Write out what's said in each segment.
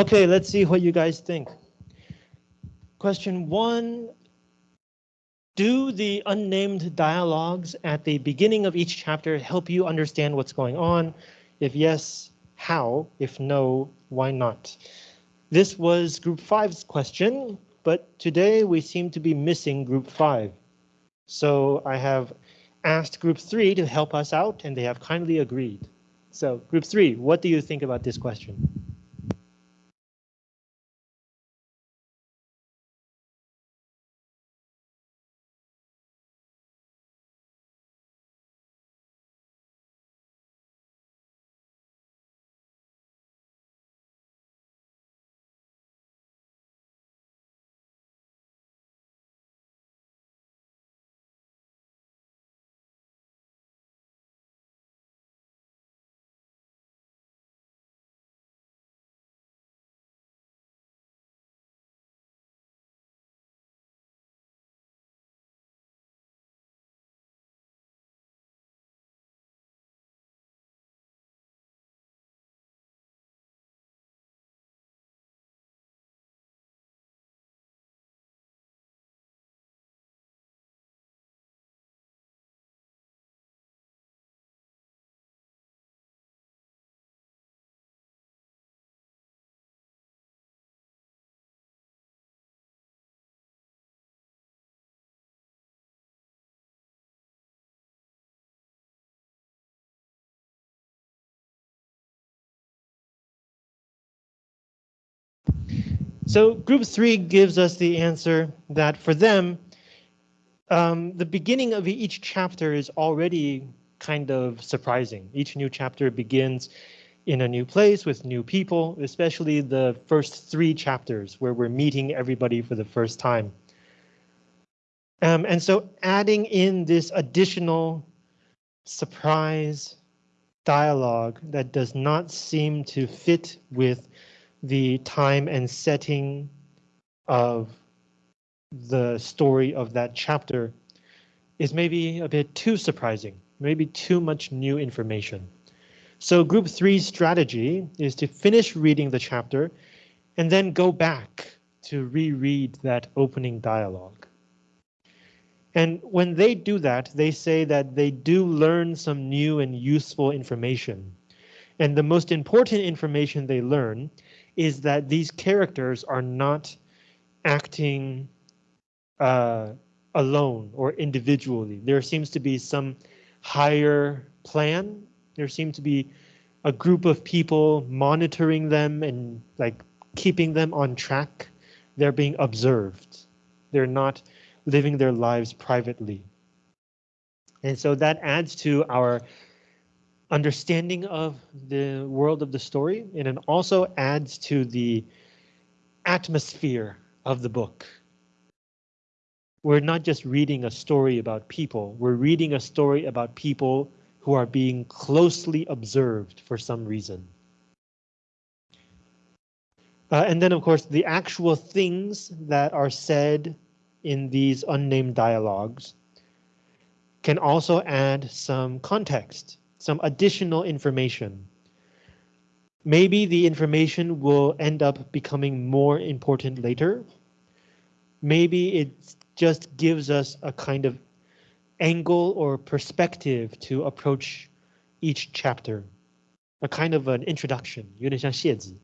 Okay, let's see what you guys think. Question one. Do the unnamed dialogues at the beginning of each chapter help you understand what's going on? If yes, how? If no, why not? This was group five's question, but today we seem to be missing group five. So I have asked group three to help us out and they have kindly agreed. So group three, what do you think about this question? So group three gives us the answer that for them, um, the beginning of each chapter is already kind of surprising. Each new chapter begins in a new place with new people, especially the first three chapters where we're meeting everybody for the first time. Um, and so adding in this additional surprise dialogue that does not seem to fit with the time and setting of the story of that chapter is maybe a bit too surprising, maybe too much new information. So group three's strategy is to finish reading the chapter and then go back to reread that opening dialogue. And when they do that, they say that they do learn some new and useful information. And the most important information they learn is that these characters are not acting uh, alone or individually. There seems to be some higher plan. There seems to be a group of people monitoring them and like keeping them on track. They're being observed. They're not living their lives privately. And so that adds to our understanding of the world of the story, and it also adds to the atmosphere of the book. We're not just reading a story about people, we're reading a story about people who are being closely observed for some reason. Uh, and then, of course, the actual things that are said in these unnamed dialogues can also add some context some additional information. Maybe the information will end up becoming more important later. Maybe it just gives us a kind of angle or perspective to approach each chapter, a kind of an introduction, 有点像谢字.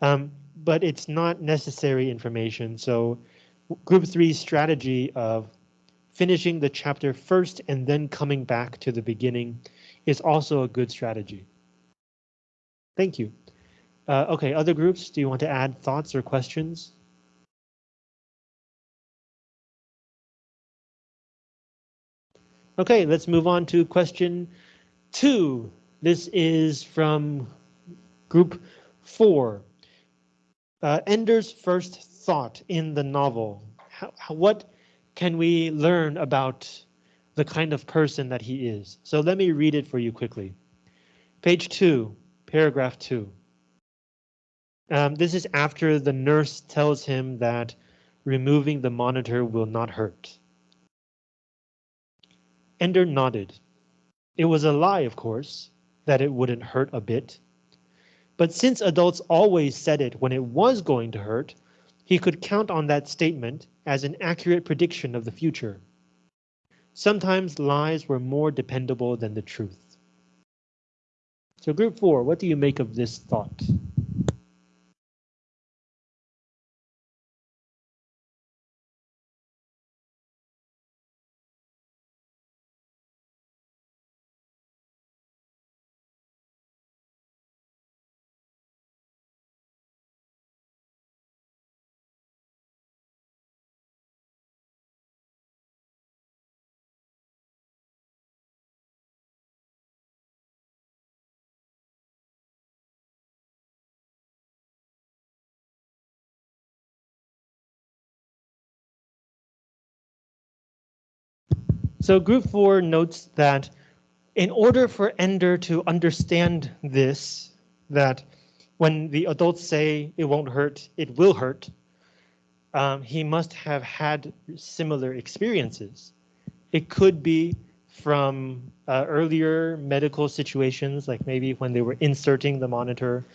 Um, but it's not necessary information, so group three strategy of finishing the chapter first and then coming back to the beginning is also a good strategy. Thank you. Uh, okay, other groups, do you want to add thoughts or questions? Okay, let's move on to question two. This is from group four. Uh, Ender's first thought in the novel. How, how, what can we learn about the kind of person that he is? So let me read it for you quickly. Page two, paragraph two. Um, this is after the nurse tells him that removing the monitor will not hurt. Ender nodded. It was a lie, of course, that it wouldn't hurt a bit. But since adults always said it when it was going to hurt, he could count on that statement as an accurate prediction of the future. Sometimes lies were more dependable than the truth. So group four, what do you make of this thought? So group four notes that in order for Ender to understand this, that when the adults say it won't hurt, it will hurt, um, he must have had similar experiences. It could be from uh, earlier medical situations, like maybe when they were inserting the monitor.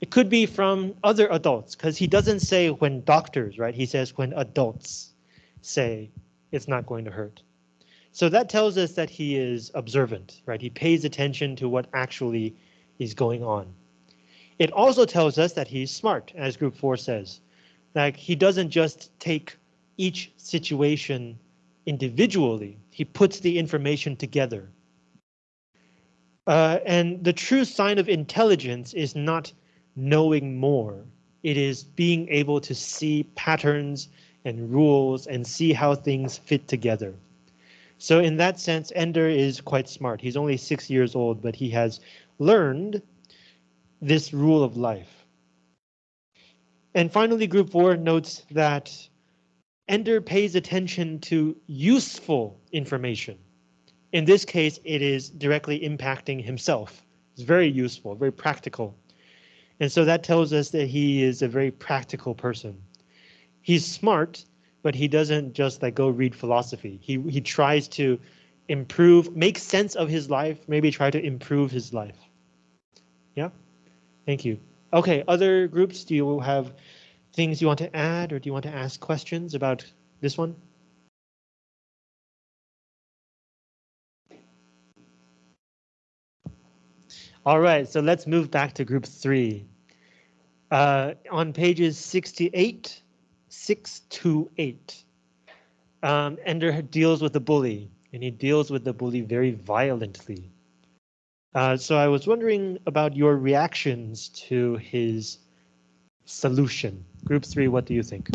It could be from other adults, because he doesn't say when doctors, right? He says when adults say it's not going to hurt. So that tells us that he is observant, right? He pays attention to what actually is going on. It also tells us that he's smart, as group four says. Like he doesn't just take each situation individually, he puts the information together. Uh, and the true sign of intelligence is not knowing more. It is being able to see patterns and rules and see how things fit together. So in that sense, Ender is quite smart. He's only six years old, but he has learned this rule of life. And finally, group four notes that Ender pays attention to useful information. In this case, it is directly impacting himself. It's very useful, very practical. And so that tells us that he is a very practical person. He's smart, but he doesn't just like go read philosophy. He he tries to improve, make sense of his life, maybe try to improve his life. Yeah, thank you. Okay, other groups, do you have things you want to add or do you want to ask questions about this one? All right, so let's move back to group three. Uh, on pages 68 six to eight. Um, Ender deals with the bully, and he deals with the bully very violently. Uh, so I was wondering about your reactions to his solution. Group three, what do you think?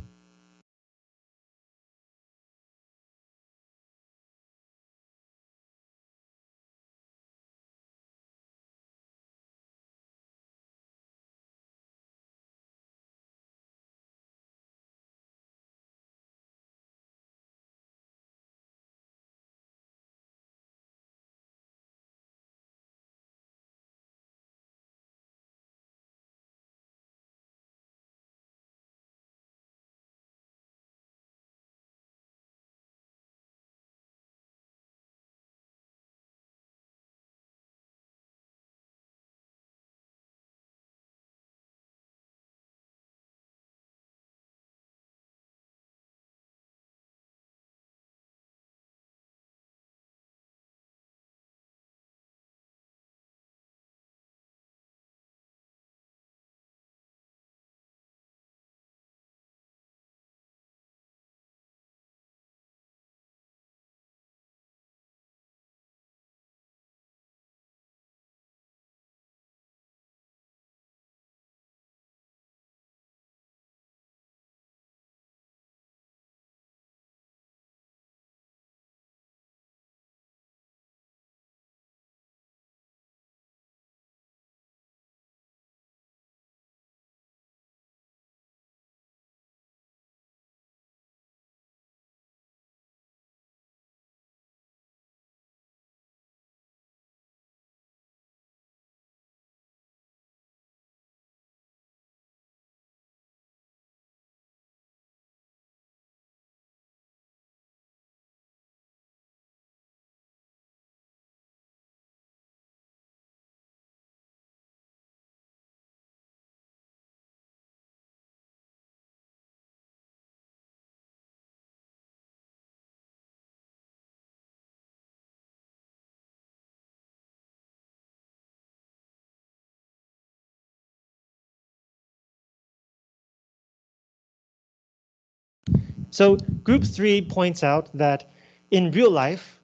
So group three points out that in real life,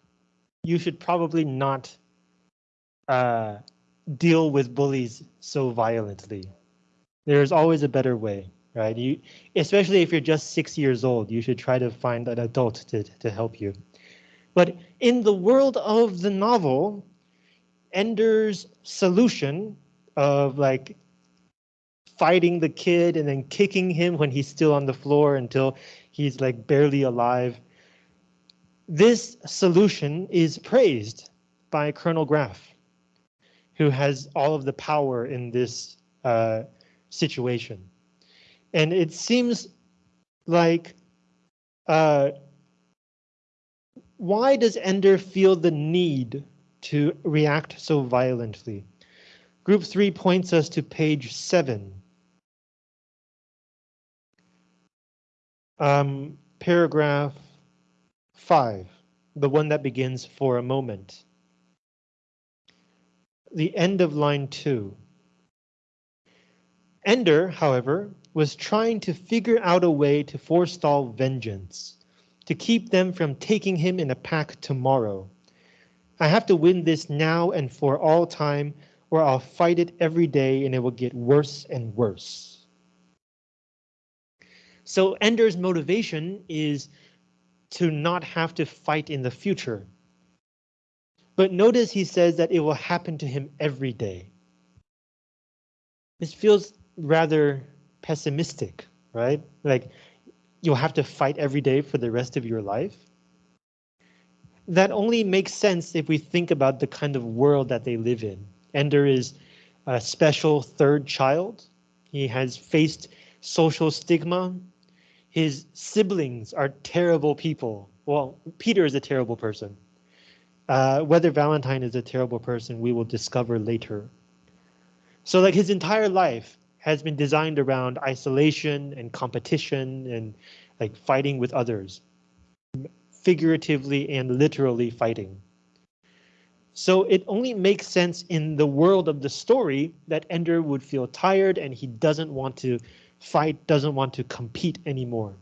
you should probably not uh, deal with bullies so violently. There's always a better way, right? You, especially if you're just six years old, you should try to find an adult to, to help you. But in the world of the novel, Ender's solution of like fighting the kid and then kicking him when he's still on the floor until he's like barely alive. This solution is praised by Colonel Graff, who has all of the power in this uh, situation. And it seems like uh, why does Ender feel the need to react so violently? Group three points us to page seven. Um, paragraph five, the one that begins for a moment. The end of line two. Ender, however, was trying to figure out a way to forestall vengeance to keep them from taking him in a pack tomorrow. I have to win this now and for all time, or I'll fight it every day and it will get worse and worse. So Ender's motivation is to not have to fight in the future. But notice he says that it will happen to him every day. This feels rather pessimistic, right? Like you'll have to fight every day for the rest of your life. That only makes sense if we think about the kind of world that they live in. Ender is a special third child. He has faced social stigma. His siblings are terrible people. Well, Peter is a terrible person. Uh, whether Valentine is a terrible person, we will discover later. So like his entire life, has been designed around isolation and competition and like fighting with others, figuratively and literally fighting. So it only makes sense in the world of the story that Ender would feel tired and he doesn't want to fight, doesn't want to compete anymore.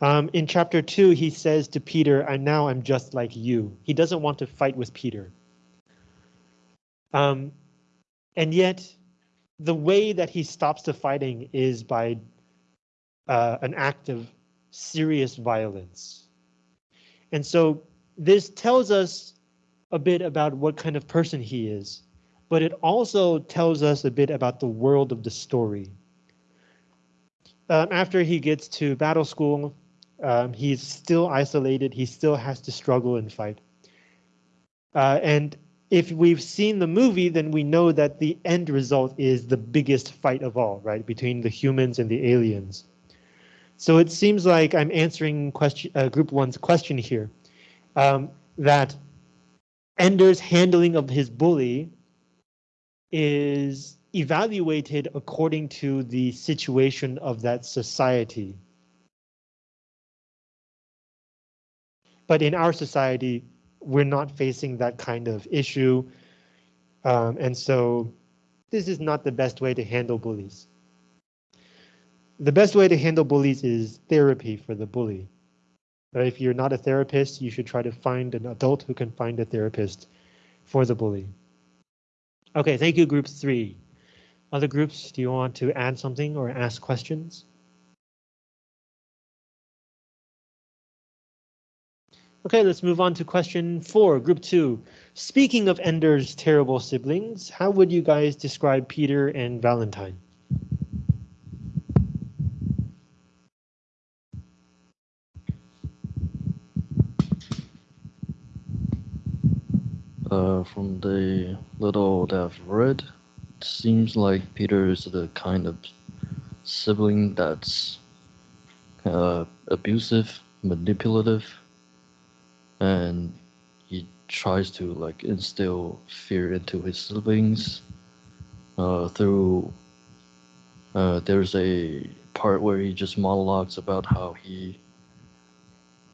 Um, in chapter two, he says to Peter, I now I'm just like you. He doesn't want to fight with Peter. Um, and yet the way that he stops the fighting is by uh, an act of serious violence. And so this tells us a bit about what kind of person he is, but it also tells us a bit about the world of the story. Um, after he gets to battle school, um, he's still isolated. He still has to struggle and fight. Uh, and if we've seen the movie, then we know that the end result is the biggest fight of all, right, between the humans and the aliens. So it seems like I'm answering question, uh, group one's question here, um, that Ender's handling of his bully is evaluated according to the situation of that society. But in our society, we're not facing that kind of issue. Um, and so this is not the best way to handle bullies. The best way to handle bullies is therapy for the bully. But if you're not a therapist, you should try to find an adult who can find a therapist for the bully. Okay, thank you, group three. Other groups, do you want to add something or ask questions? Okay, let's move on to question four, group two. Speaking of Ender's terrible siblings, how would you guys describe Peter and Valentine? Uh, from the little that I've read, seems like Peter is the kind of sibling that's uh, abusive, manipulative, and he tries to like instill fear into his siblings uh, through uh, there's a part where he just monologues about how he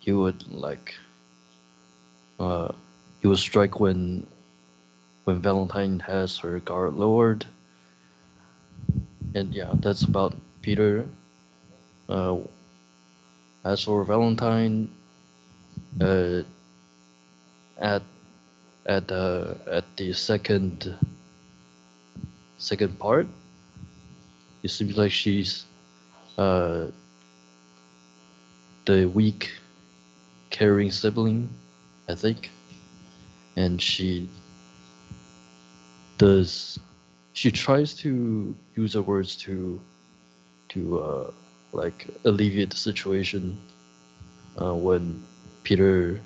he would like uh, he would strike when when Valentine has her guard lowered and yeah that's about Peter. Uh, As for Valentine, uh, at at the at the second second part, it seems like she's uh, the weak caring sibling, I think, and she does she tries to use her words to to uh, like alleviate the situation uh, when Peter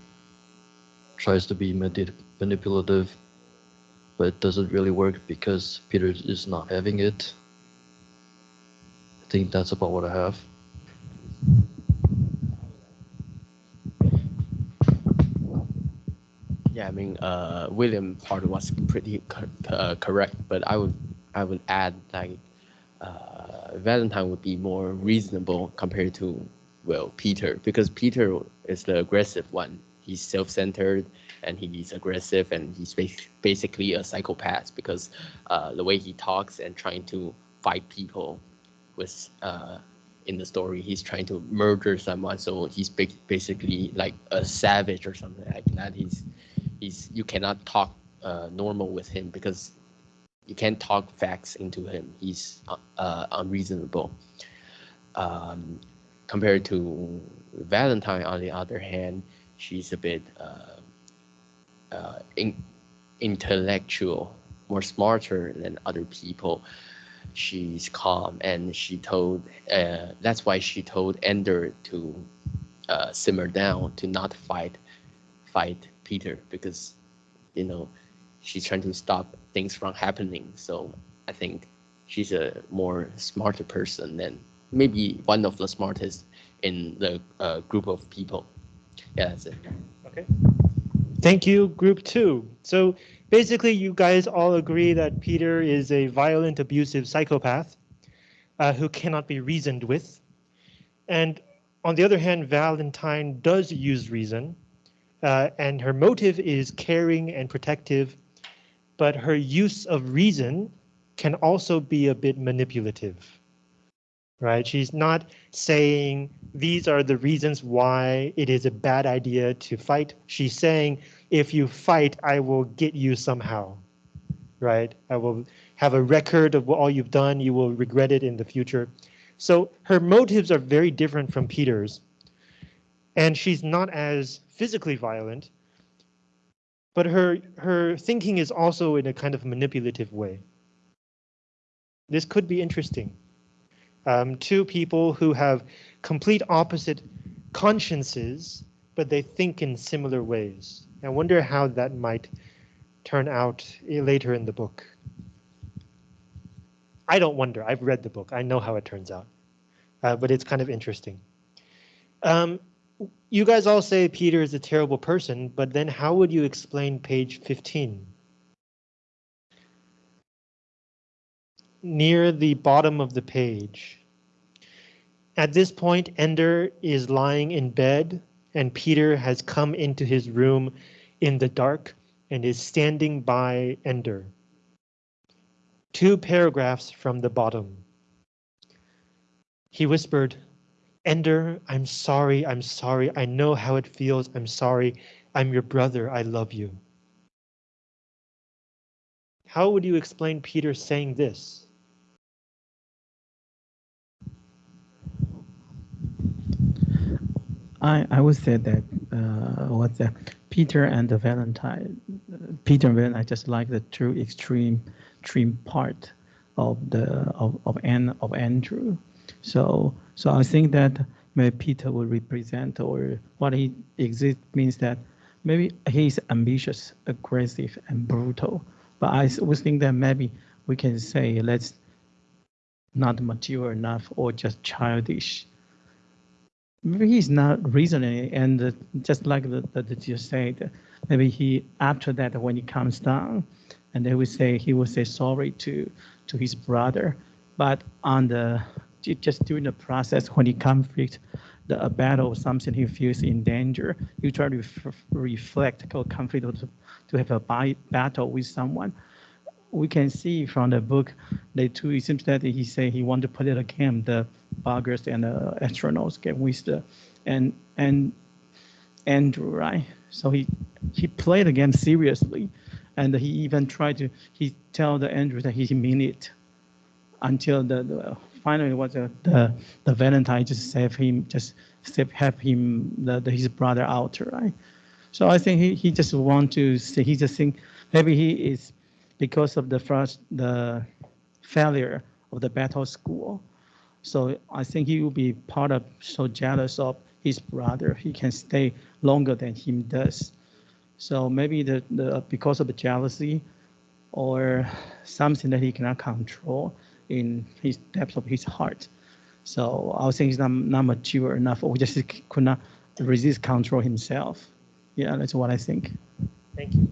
tries to be manip- manipulative, but it doesn't really work because Peter is not having it. I think that's about what I have. Yeah, I mean, uh, William part was pretty co- uh, correct, but I would I would add like uh, Valentine would be more reasonable compared to well Peter because Peter is the aggressive one. He's self-centered and he's aggressive and he's bas- basically a psychopath because uh, the way he talks and trying to fight people was uh, in the story he's trying to murder someone so he's ba- basically like a savage or something like that he's you cannot talk uh, normal with him because you can't talk facts into him. He's uh, uh, unreasonable. Um, compared to valentine on the other hand she's a bit uh, uh, in, intellectual more smarter than other people. She's calm and she told uh, that's why she told ender to simmer down to not fight fight peter because you know she's trying to stop things from happening so i think she's a more smarter person than maybe one of the smartest in the uh, group of people yeah that's it Okay. Thank you, group two. So basically, you guys all agree that Peter is a violent, abusive psychopath uh, who cannot be reasoned with. And on the other hand, Valentine does use reason, uh, and her motive is caring and protective, but her use of reason can also be a bit manipulative. Right? She's not saying these are the reasons why it is a bad idea to fight. She's saying if you fight, I will get you somehow. Right? I will have a record of all you've done. You will regret it in the future. So her motives are very different from Peter's. And she's not as physically violent, but her her thinking is also in a kind of manipulative way. This could be interesting. Um, two people who have complete opposite consciences, but they think in similar ways. I wonder how that might turn out later in the book. I don't wonder. I've read the book. I know how it turns out, uh, but it's kind of interesting. Um, you guys all say Peter is a terrible person, but then how would you explain page 15? Near the bottom of the page. At this point, Ender is lying in bed and Peter has come into his room in the dark and is standing by Ender. Two paragraphs from the bottom. He whispered, Ender, I'm sorry, I'm sorry. I know how it feels. I'm sorry. I'm your brother. I love you. How would you explain Peter saying this? I, I would say that uh, what's that? Peter and the Valentine. Peter and Valentine I just like the two extreme, extreme part of the of of, An, of Andrew. So so I think that maybe Peter will represent or what he exists means that maybe he's ambitious, aggressive, and brutal. But I would think that maybe we can say let's not mature enough or just childish maybe he's not reasoning and just like the, the, the you said maybe he after that when he comes down and they will say he will say sorry to to his brother but on the ju- just during the process when he conflict the a battle or something he feels in danger he try to ref- reflect or conflict to, to have a battle with someone we can see from the book, they too, it seems that he say he want to put it again, the buggers and the astronauts get with the, and and Andrew, right? So he he played the game seriously, and he even tried to he tell the Andrew that he mean it until the, the finally was the, the the Valentine just save him just save help him the, the his brother out, right? So I think he, he just want to say he just think maybe he is because of the first the failure of the battle school. So I think he will be part of so jealous of his brother. He can stay longer than him does. So maybe the, the because of the jealousy or something that he cannot control in his depth of his heart. So I think he's not, not mature enough or just could not resist control himself. Yeah, that's what I think. Thank you.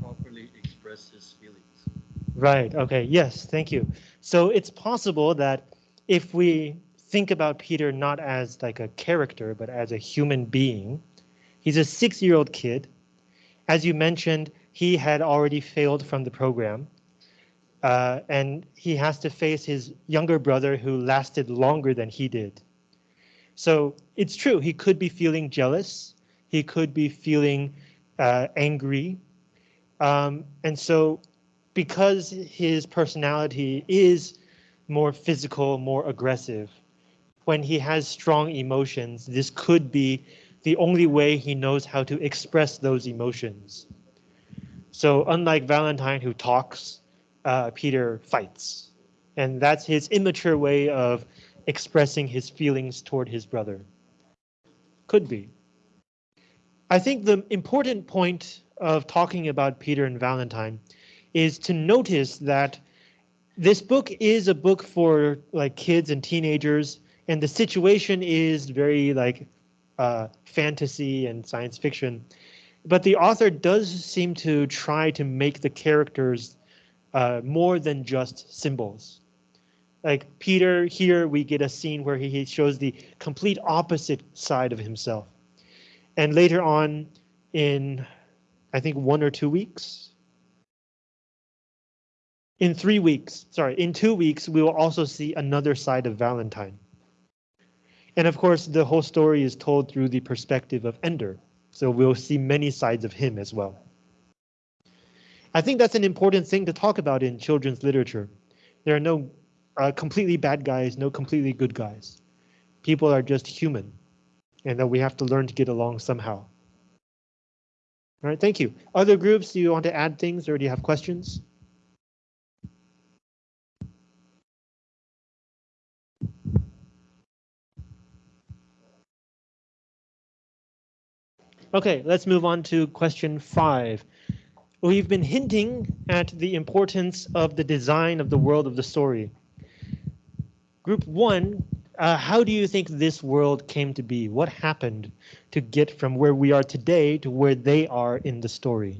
Properly express his feelings. Right. Okay. Yes. Thank you. So it's possible that if we think about Peter not as like a character, but as a human being, he's a six-year-old kid. As you mentioned, he had already failed from the program. Uh, and he has to face his younger brother who lasted longer than he did. So it's true, he could be feeling jealous. He could be feeling uh, angry. Um, and so because his personality is more physical, more aggressive, when he has strong emotions, this could be the only way he knows how to express those emotions. So unlike Valentine who talks, uh, Peter fights. And that's his immature way of expressing his feelings toward his brother. Could be. I think the important point of talking about Peter and Valentine is to notice that this book is a book for like kids and teenagers, and the situation is very like uh, fantasy and science fiction. But the author does seem to try to make the characters uh, more than just symbols. Like Peter, here we get a scene where he shows the complete opposite side of himself. And later on in, I think one or two weeks, in three weeks, sorry, in two weeks, we will also see another side of Valentine. And of course, the whole story is told through the perspective of Ender. So we'll see many sides of him as well. I think that's an important thing to talk about in children's literature. There are no uh, completely bad guys, no completely good guys. People are just human and that we have to learn to get along somehow. All right, thank you. Other groups, do you want to add things or do you have questions? Okay, let's move on to question five. We've been hinting at the importance of the design of the world of the story. Group one, uh, how do you think this world came to be? What happened to get from where we are today to where they are in the story?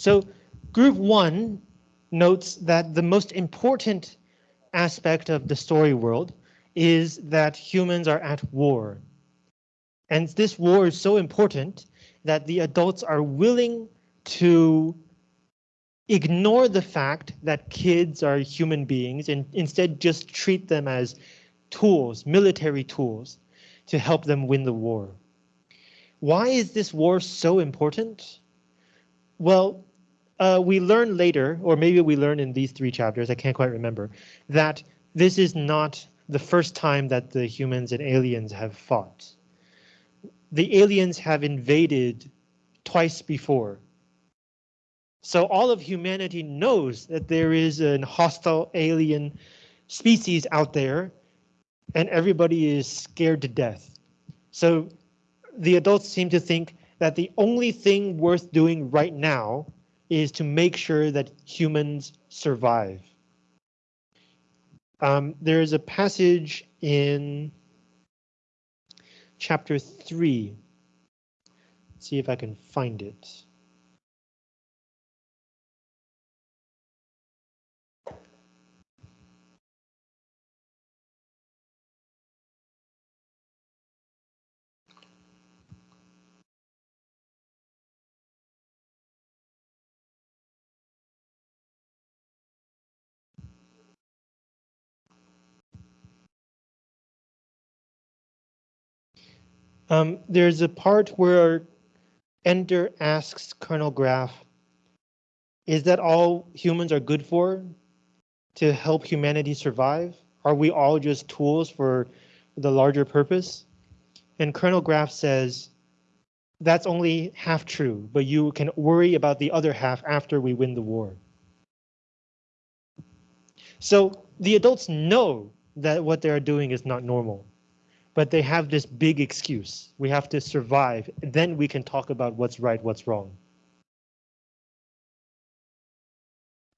So group one notes that the most important aspect of the story world is that humans are at war. And this war is so important that the adults are willing to ignore the fact that kids are human beings and instead just treat them as tools, military tools, to help them win the war. Why is this war so important? Well, uh, we learn later, or maybe we learn in these three chapters, I can't quite remember, that this is not the first time that the humans and aliens have fought. The aliens have invaded twice before. So all of humanity knows that there is an hostile alien species out there and everybody is scared to death. So the adults seem to think that the only thing worth doing right now is to make sure that humans survive. Um, there is a passage in chapter 3. Let's see if I can find it. Um, there's a part where Ender asks Colonel Graff, is that all humans are good for? To help humanity survive? Are we all just tools for the larger purpose? And Colonel Graff says, that's only half true, but you can worry about the other half after we win the war. So the adults know that what they're doing is not normal but they have this big excuse. We have to survive. Then we can talk about what's right, what's wrong.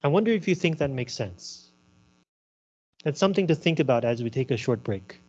I wonder if you think that makes sense. That's something to think about as we take a short break.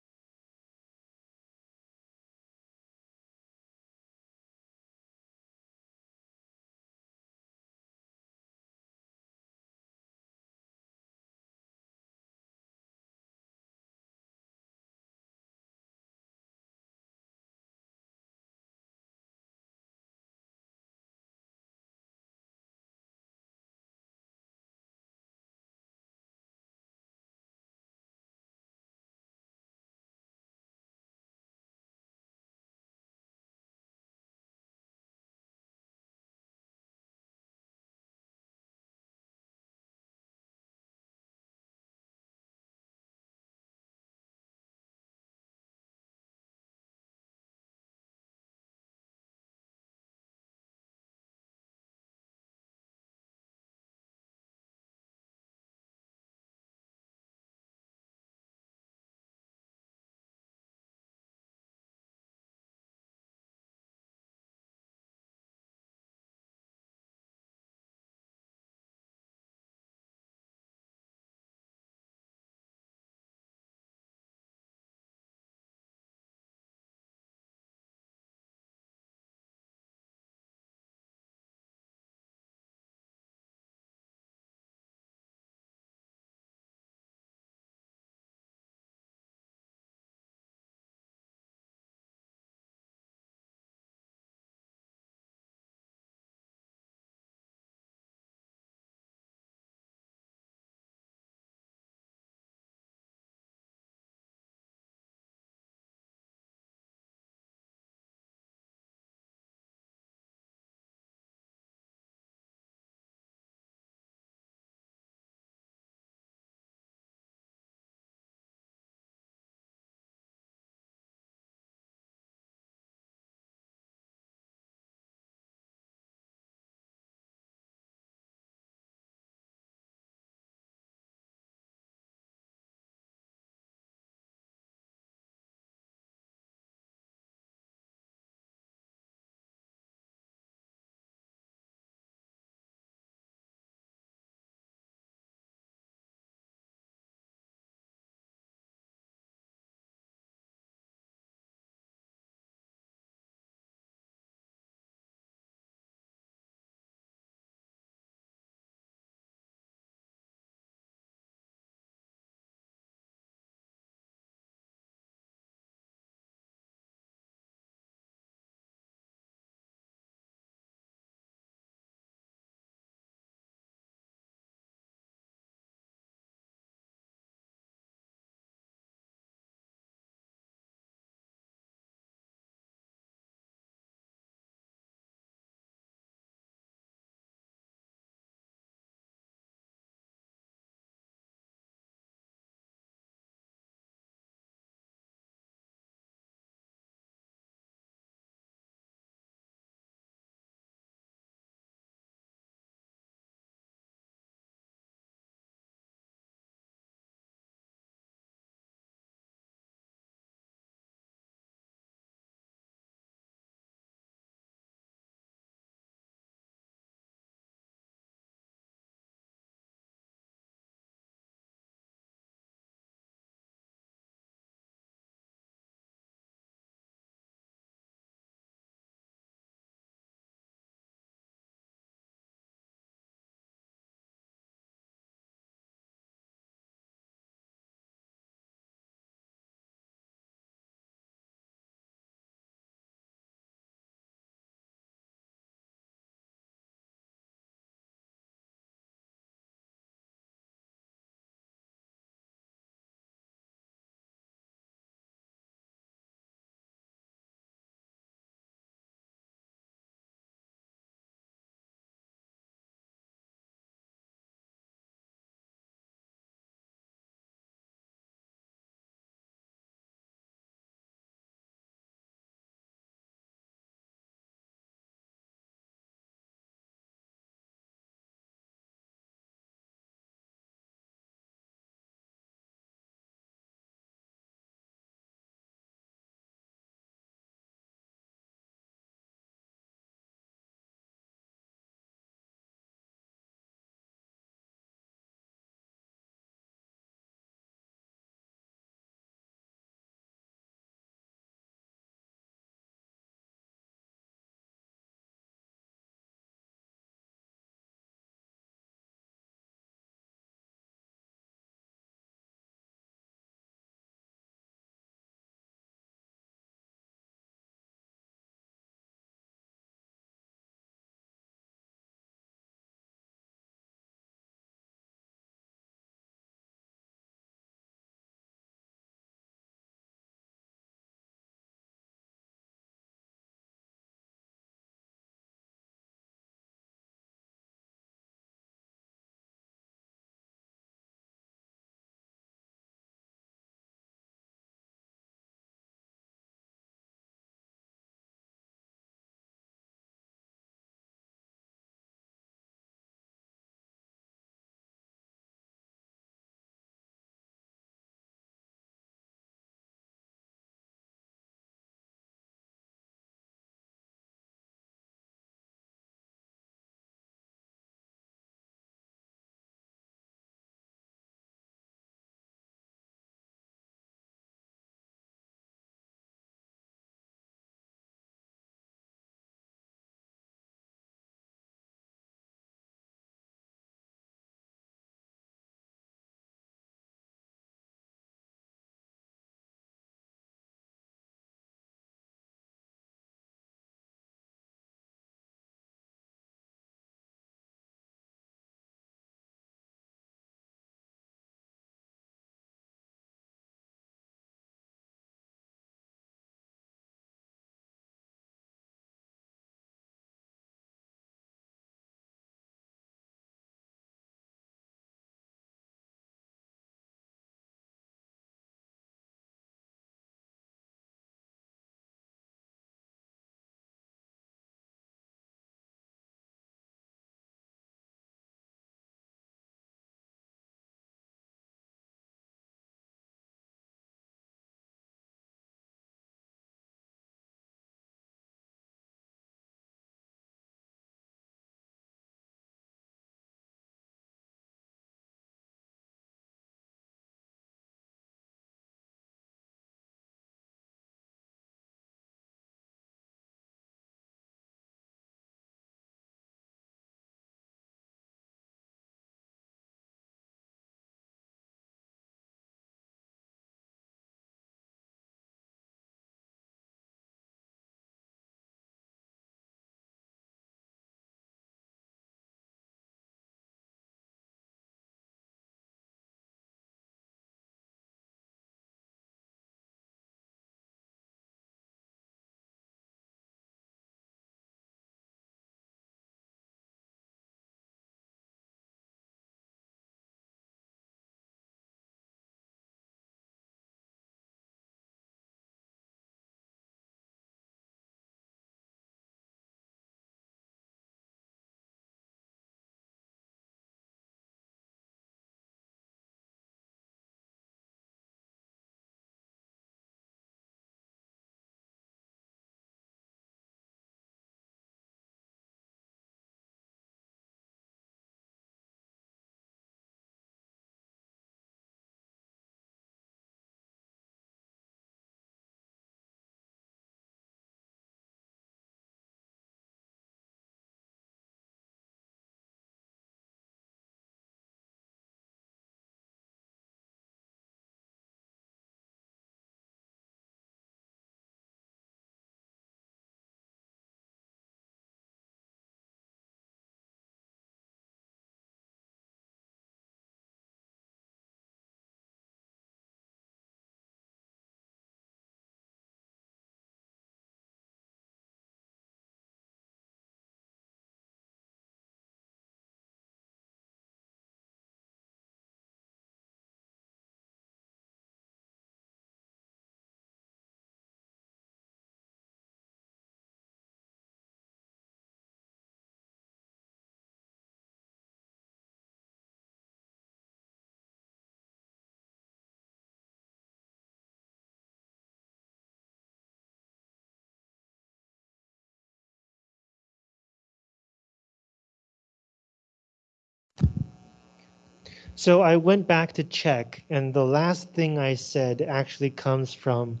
So I went back to check, and the last thing I said actually comes from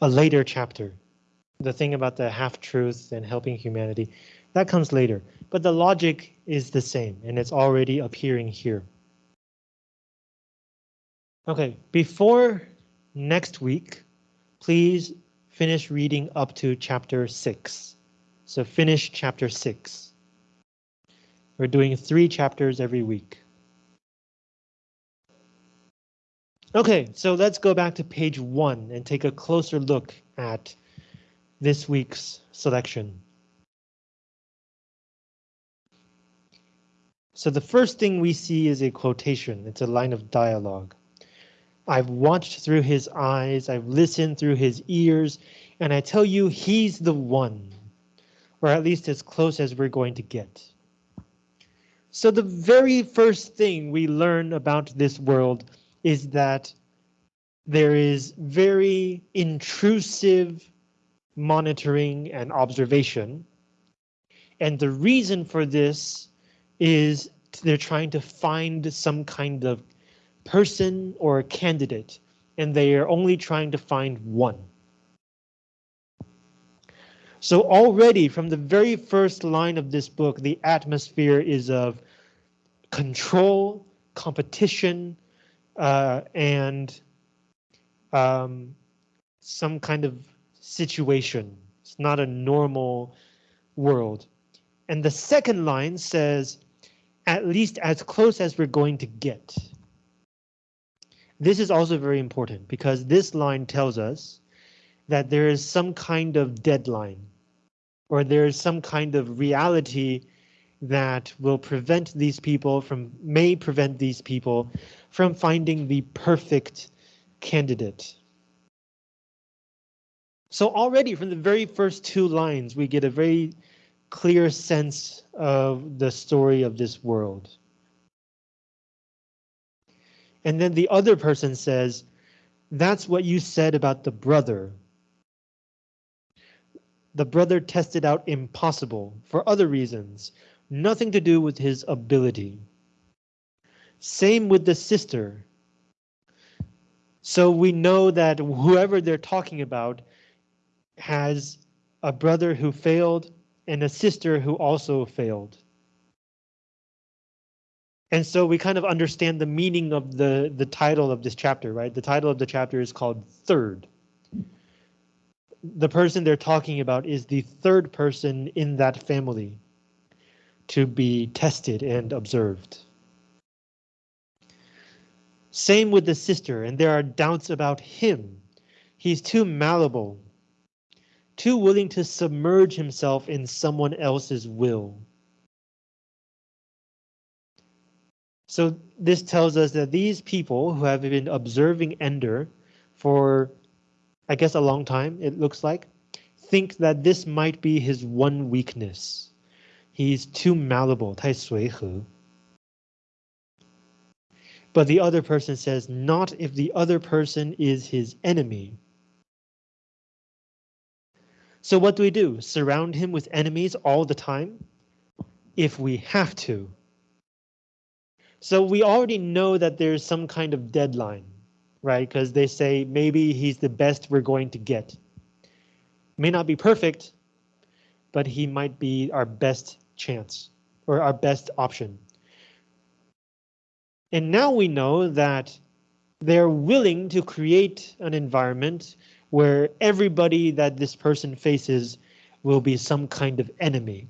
a later chapter. The thing about the half-truth and helping humanity, that comes later. But the logic is the same, and it's already appearing here. Okay, before next week, please finish reading up to chapter 6. So finish chapter 6. We're doing three chapters every week. Okay, so let's go back to page one and take a closer look at this week's selection. So the first thing we see is a quotation. It's a line of dialogue. I've watched through his eyes, I've listened through his ears, and I tell you, he's the one, or at least as close as we're going to get. So the very first thing we learn about this world is that there is very intrusive monitoring and observation. And the reason for this is they're trying to find some kind of person or candidate, and they are only trying to find one. So already from the very first line of this book, the atmosphere is of control, competition, uh, and um, some kind of situation. It's not a normal world. And the second line says, at least as close as we're going to get. This is also very important because this line tells us that there is some kind of deadline or there is some kind of reality that will prevent these people from, may prevent these people from finding the perfect candidate. So already from the very first two lines, we get a very clear sense of the story of this world. And then the other person says, that's what you said about the brother. The brother tested out impossible for other reasons, nothing to do with his ability. Same with the sister. So we know that whoever they're talking about has a brother who failed and a sister who also failed. And so we kind of understand the meaning of the, the title of this chapter, right? The title of the chapter is called Third. The person they're talking about is the third person in that family to be tested and observed. Same with the sister, and there are doubts about him. He's too malleable, too willing to submerge himself in someone else's will. So this tells us that these people who have been observing Ender for, I guess, a long time, it looks like, think that this might be his one weakness. He's too malleable, 太随和. But the other person says, not if the other person is his enemy. So what do we do? Surround him with enemies all the time? If we have to. So we already know that there's some kind of deadline, right? Because they say maybe he's the best we're going to get. May not be perfect, but he might be our best chance or our best option. And now we know that they're willing to create an environment where everybody that this person faces will be some kind of enemy.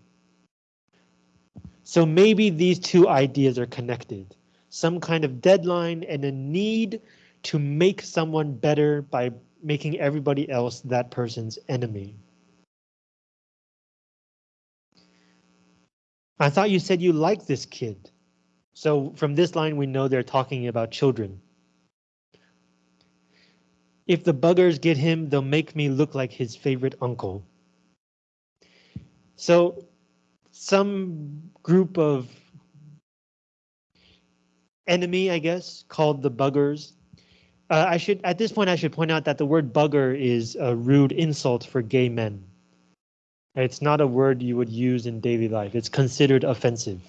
So maybe these two ideas are connected. Some kind of deadline and a need to make someone better by making everybody else that person's enemy. I thought you said you liked this kid. So from this line, we know they're talking about children. If the buggers get him, they'll make me look like his favorite uncle. So some group of enemy, I guess, called the buggers. Uh, I should at this point I should point out that the word bugger is a rude insult for gay men. It's not a word you would use in daily life. It's considered offensive.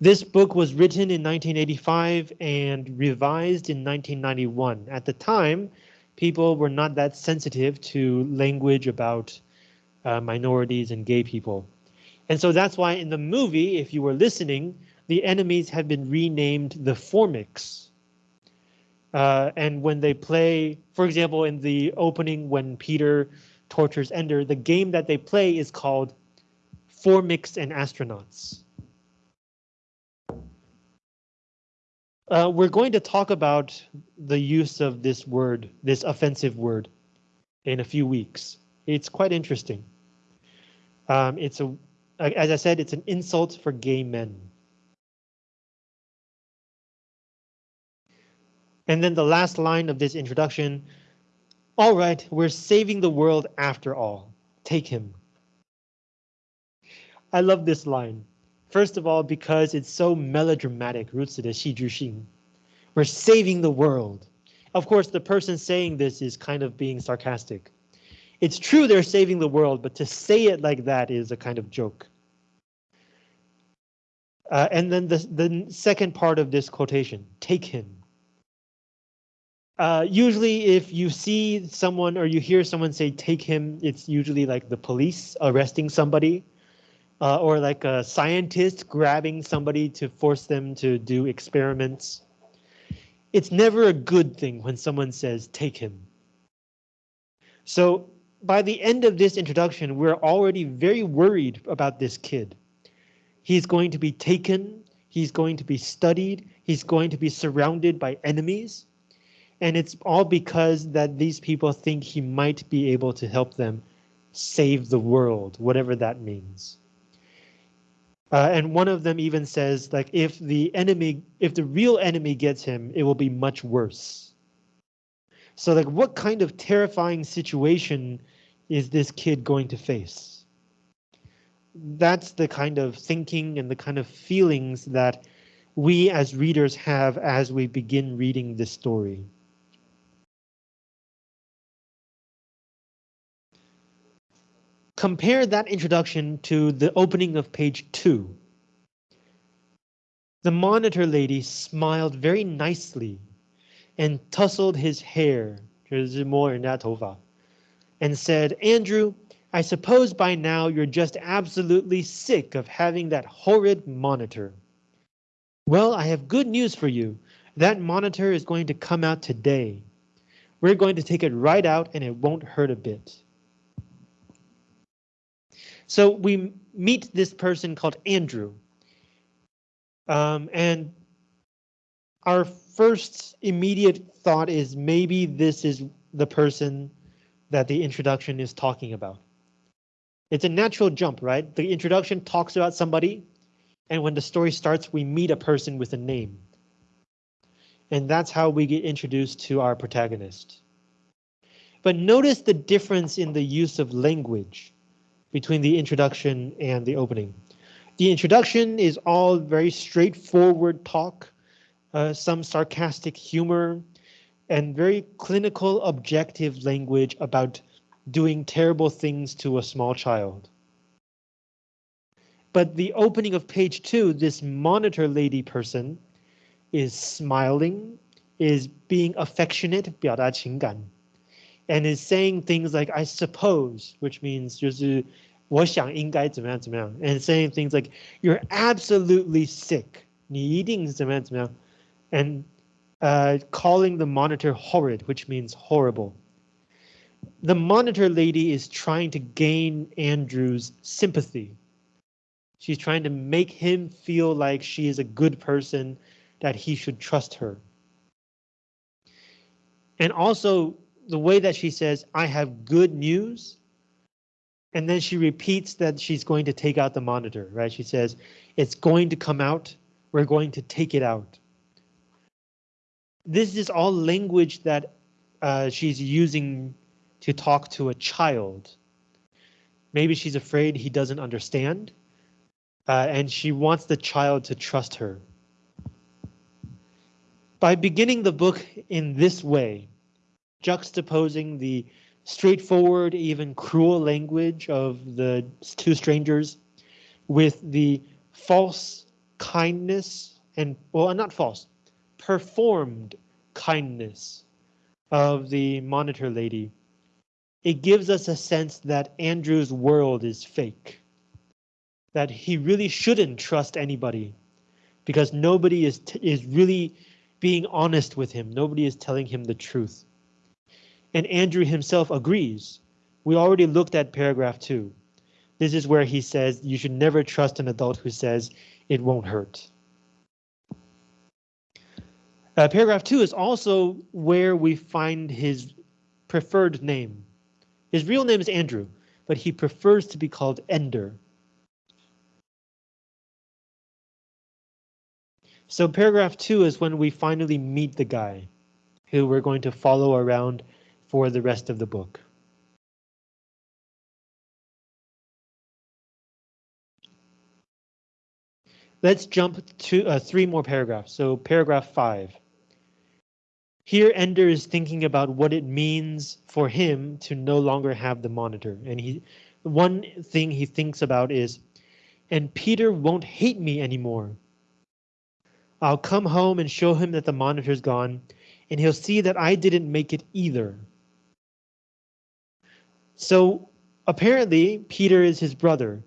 This book was written in 1985 and revised in 1991. At the time, people were not that sensitive to language about uh, minorities and gay people. And so that's why in the movie, if you were listening, the enemies have been renamed the Formics. Uh, and when they play, for example, in the opening when Peter tortures Ender, the game that they play is called Formics and Astronauts. Uh, we're going to talk about the use of this word, this offensive word, in a few weeks. It's quite interesting. Um, it's a, as I said, it's an insult for gay men. And then the last line of this introduction. All right, we're saving the world after all. Take him. I love this line. First of all, because it's so melodramatic, 如此的戏剧性. We're saving the world. Of course, the person saying this is kind of being sarcastic. It's true they're saving the world, but to say it like that is a kind of joke. Uh, and then the, the second part of this quotation, take him. Uh, usually if you see someone or you hear someone say take him, it's usually like the police arresting somebody uh, or like a scientist grabbing somebody to force them to do experiments. It's never a good thing when someone says, take him. So by the end of this introduction, we're already very worried about this kid. He's going to be taken, he's going to be studied, he's going to be surrounded by enemies. And it's all because that these people think he might be able to help them save the world, whatever that means. Uh, and one of them even says, like, if the enemy, if the real enemy gets him, it will be much worse. So, like, what kind of terrifying situation is this kid going to face? That's the kind of thinking and the kind of feelings that we as readers have as we begin reading this story. Compare that introduction to the opening of page two. The monitor lady smiled very nicely and tousled his hair, and said, Andrew, I suppose by now you're just absolutely sick of having that horrid monitor. Well, I have good news for you. That monitor is going to come out today. We're going to take it right out and it won't hurt a bit. So we meet this person called Andrew. Um, and our first immediate thought is maybe this is the person that the introduction is talking about. It's a natural jump, right? The introduction talks about somebody, and when the story starts, we meet a person with a name. And that's how we get introduced to our protagonist. But notice the difference in the use of language between the introduction and the opening. The introduction is all very straightforward talk, uh, some sarcastic humor, and very clinical objective language about doing terrible things to a small child. But the opening of page two, this monitor lady person is smiling, is being affectionate, 表达情感, and is saying things like I suppose, which means 就是我想应该怎么样怎么样, and saying things like you're absolutely sick, 你一定怎么样怎么样, and uh, calling the monitor horrid, which means horrible. The monitor lady is trying to gain Andrew's sympathy. She's trying to make him feel like she is a good person, that he should trust her. And also the way that she says, I have good news. And then she repeats that she's going to take out the monitor, right? She says, it's going to come out. We're going to take it out. This is all language that uh, she's using to talk to a child. Maybe she's afraid he doesn't understand. Uh, and she wants the child to trust her. By beginning the book in this way, juxtaposing the straightforward, even cruel language of the two strangers with the false kindness and, well, not false, performed kindness of the monitor lady, it gives us a sense that Andrew's world is fake. That he really shouldn't trust anybody because nobody is is really being honest with him. Nobody is telling him the truth. And Andrew himself agrees. We already looked at paragraph two. This is where he says you should never trust an adult who says it won't hurt. Uh, paragraph two is also where we find his preferred name. His real name is Andrew, but he prefers to be called Ender. So paragraph two is when we finally meet the guy who we're going to follow around for the rest of the book. Let's jump to uh, three more paragraphs. So paragraph five. Here Ender is thinking about what it means for him to no longer have the monitor. And he one thing he thinks about is, and Peter won't hate me anymore. I'll come home and show him that the monitor's gone, and he'll see that I didn't make it either. So apparently Peter is his brother.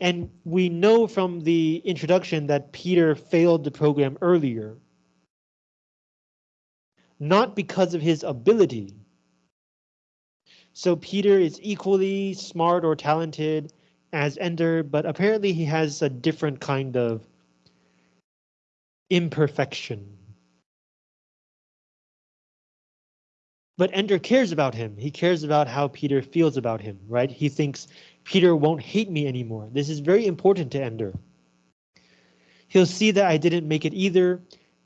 And we know from the introduction that Peter failed the program earlier not because of his ability. So Peter is equally smart or talented as Ender, but apparently he has a different kind of imperfection. But Ender cares about him. He cares about how Peter feels about him, right? He thinks Peter won't hate me anymore. This is very important to Ender. He'll see that I didn't make it either,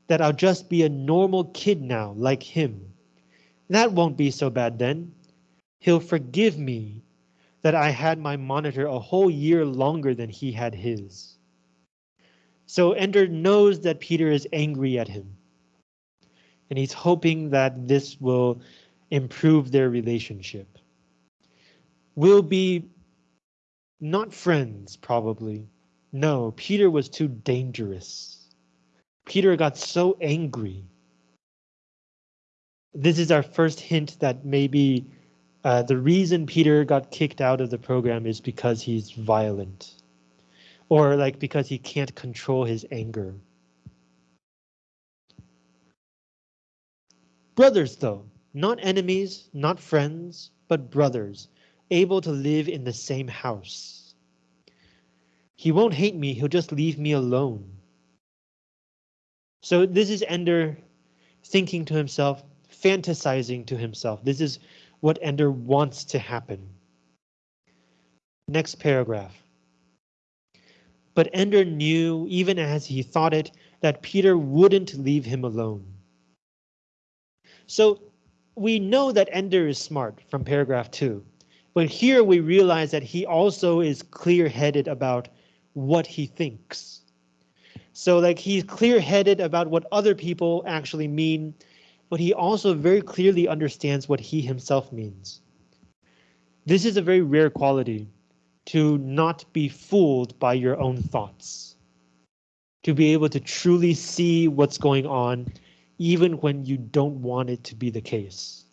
that I'll just be a normal kid now, like him. That won't be so bad then. He'll forgive me that I had my monitor a whole year longer than he had his. So Ender knows that Peter is angry at him. And he's hoping that this will improve their relationship. We'll be not friends, probably. No, Peter was too dangerous. Peter got so angry. This is our first hint that maybe uh, the reason Peter got kicked out of the program is because he's violent. Or like because he can't control his anger. Brothers though, not enemies, not friends, but brothers, able to live in the same house. He won't hate me, he'll just leave me alone. So this is Ender thinking to himself, fantasizing to himself. This is what Ender wants to happen. Next paragraph. But Ender knew, even as he thought it, that Peter wouldn't leave him alone. So we know that Ender is smart from paragraph two, but here we realize that he also is clear-headed about what he thinks. So like he's clear headed about what other people actually mean, but he also very clearly understands what he himself means. This is a very rare quality to not be fooled by your own thoughts. To be able to truly see what's going on, even when you don't want it to be the case.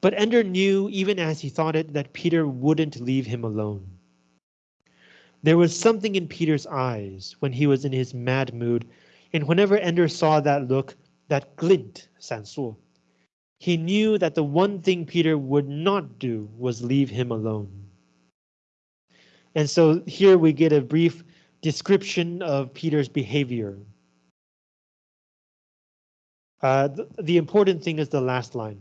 But Ender knew, even as he thought it, that Peter wouldn't leave him alone. There was something in Peter's eyes when he was in his mad mood, and whenever Ender saw that look, that glint, Sansu, he knew that the one thing Peter would not do was leave him alone. And so here we get a brief description of Peter's behavior. Uh, the, the important thing is the last line.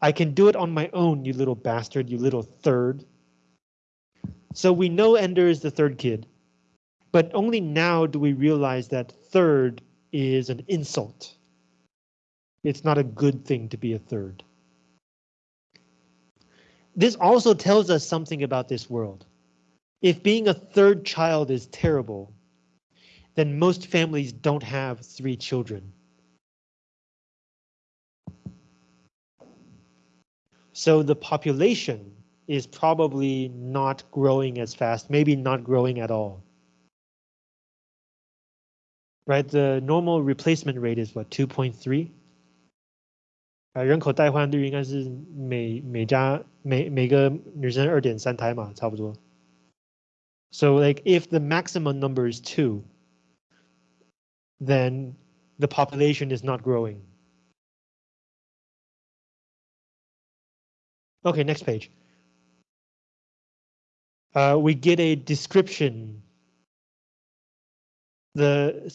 I can do it on my own, you little bastard, you little third. So we know Ender is the third kid, but only now do we realize that third is an insult. It's not a good thing to be a third. This also tells us something about this world. If being a third child is terrible, then most families don't have three children. So the population is probably not growing as fast, maybe not growing at all. Right, the normal replacement rate is what 2.3. 啊，人口代换率应该是每每家每每个女生二点三胎嘛，差不多。So like if the maximum number is two, then the population is not growing. Okay, next page. Uh, we get a description. The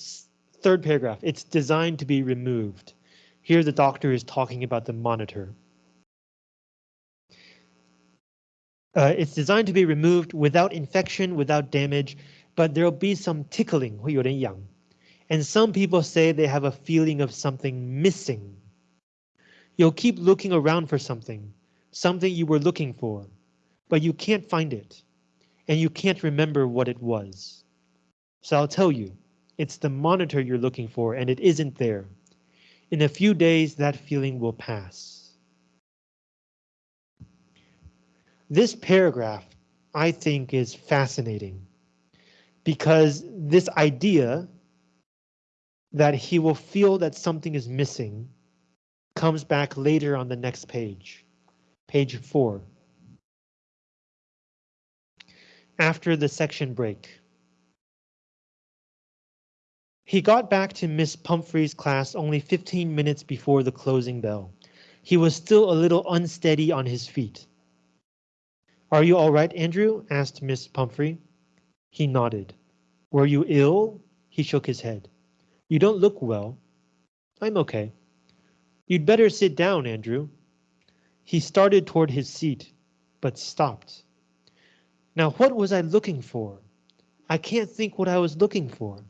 third paragraph, it's designed to be removed. Here the doctor is talking about the monitor. Uh, it's designed to be removed without infection, without damage, but there'll be some tickling, 会有点痒. And some people say they have a feeling of something missing. You'll keep looking around for something, something you were looking for, but you can't find it, and you can't remember what it was. So I'll tell you, it's the monitor you're looking for, and it isn't there. In a few days, that feeling will pass. This paragraph, I think, is fascinating because this idea that he will feel that something is missing comes back later on the next page, page four. After the section break. He got back to Miss Pumphrey's class only 15 minutes before the closing bell. He was still a little unsteady on his feet. Are you all right, Andrew? asked Miss Pumphrey. He nodded. Were you ill? He shook his head. You don't look well. I'm okay. You'd better sit down, Andrew. He started toward his seat, but stopped. Now, what was I looking for? I can't think what I was looking for.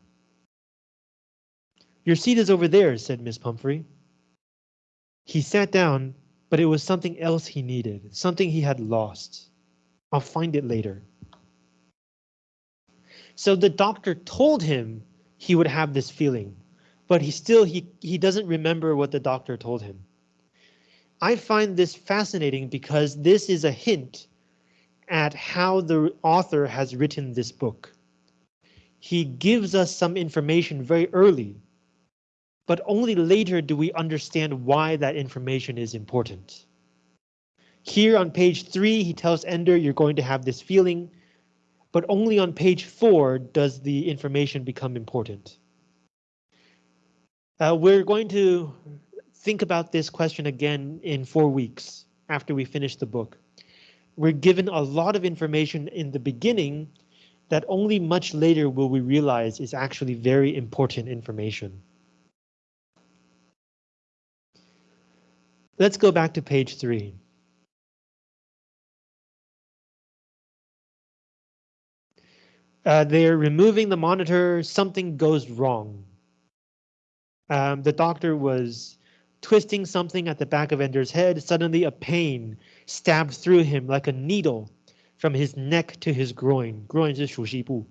Your seat is over there, said Miss Pumphrey. He sat down, but it was something else he needed, something he had lost. I'll find it later. So the doctor told him he would have this feeling, but he still he he doesn't remember what the doctor told him. I find this fascinating because this is a hint at how the author has written this book. He gives us some information very early but only later do we understand why that information is important. Here on page three, he tells Ender you're going to have this feeling, but only on page four does the information become important. Uh, we're going to think about this question again in four weeks after we finish the book. We're given a lot of information in the beginning that only much later will we realize is actually very important information. Let's go back to page three. Uh, they're removing the monitor, something goes wrong. Um, the doctor was twisting something at the back of Ender's head. Suddenly a pain stabbed through him like a needle from his neck to his groin. Groin 是属膝部.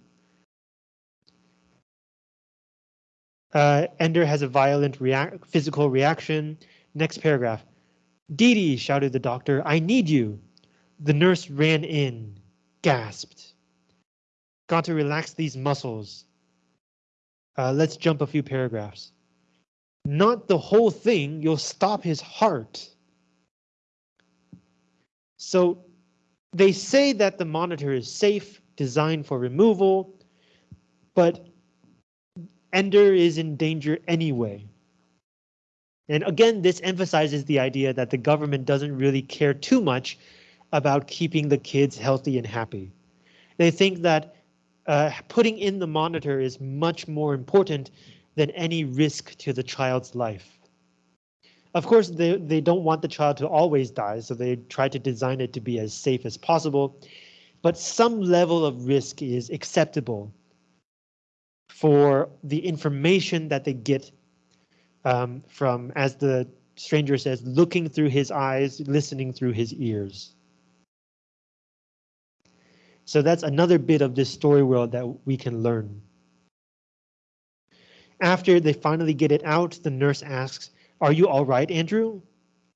Uh, Ender has a violent react physical reaction. Next paragraph. Dee Dee, shouted the doctor, I need you. The nurse ran in, gasped. Got to relax these muscles. Uh, let's jump a few paragraphs. Not the whole thing, you'll stop his heart. So they say that the monitor is safe, designed for removal, but Ender is in danger anyway. And again, this emphasizes the idea that the government doesn't really care too much about keeping the kids healthy and happy. They think that uh, putting in the monitor is much more important than any risk to the child's life. Of course, they, they don't want the child to always die, so they try to design it to be as safe as possible. But some level of risk is acceptable for the information that they get um, from, as the stranger says, looking through his eyes, listening through his ears. So that's another bit of this story world that we can learn. After they finally get it out, the nurse asks, are you all right, Andrew?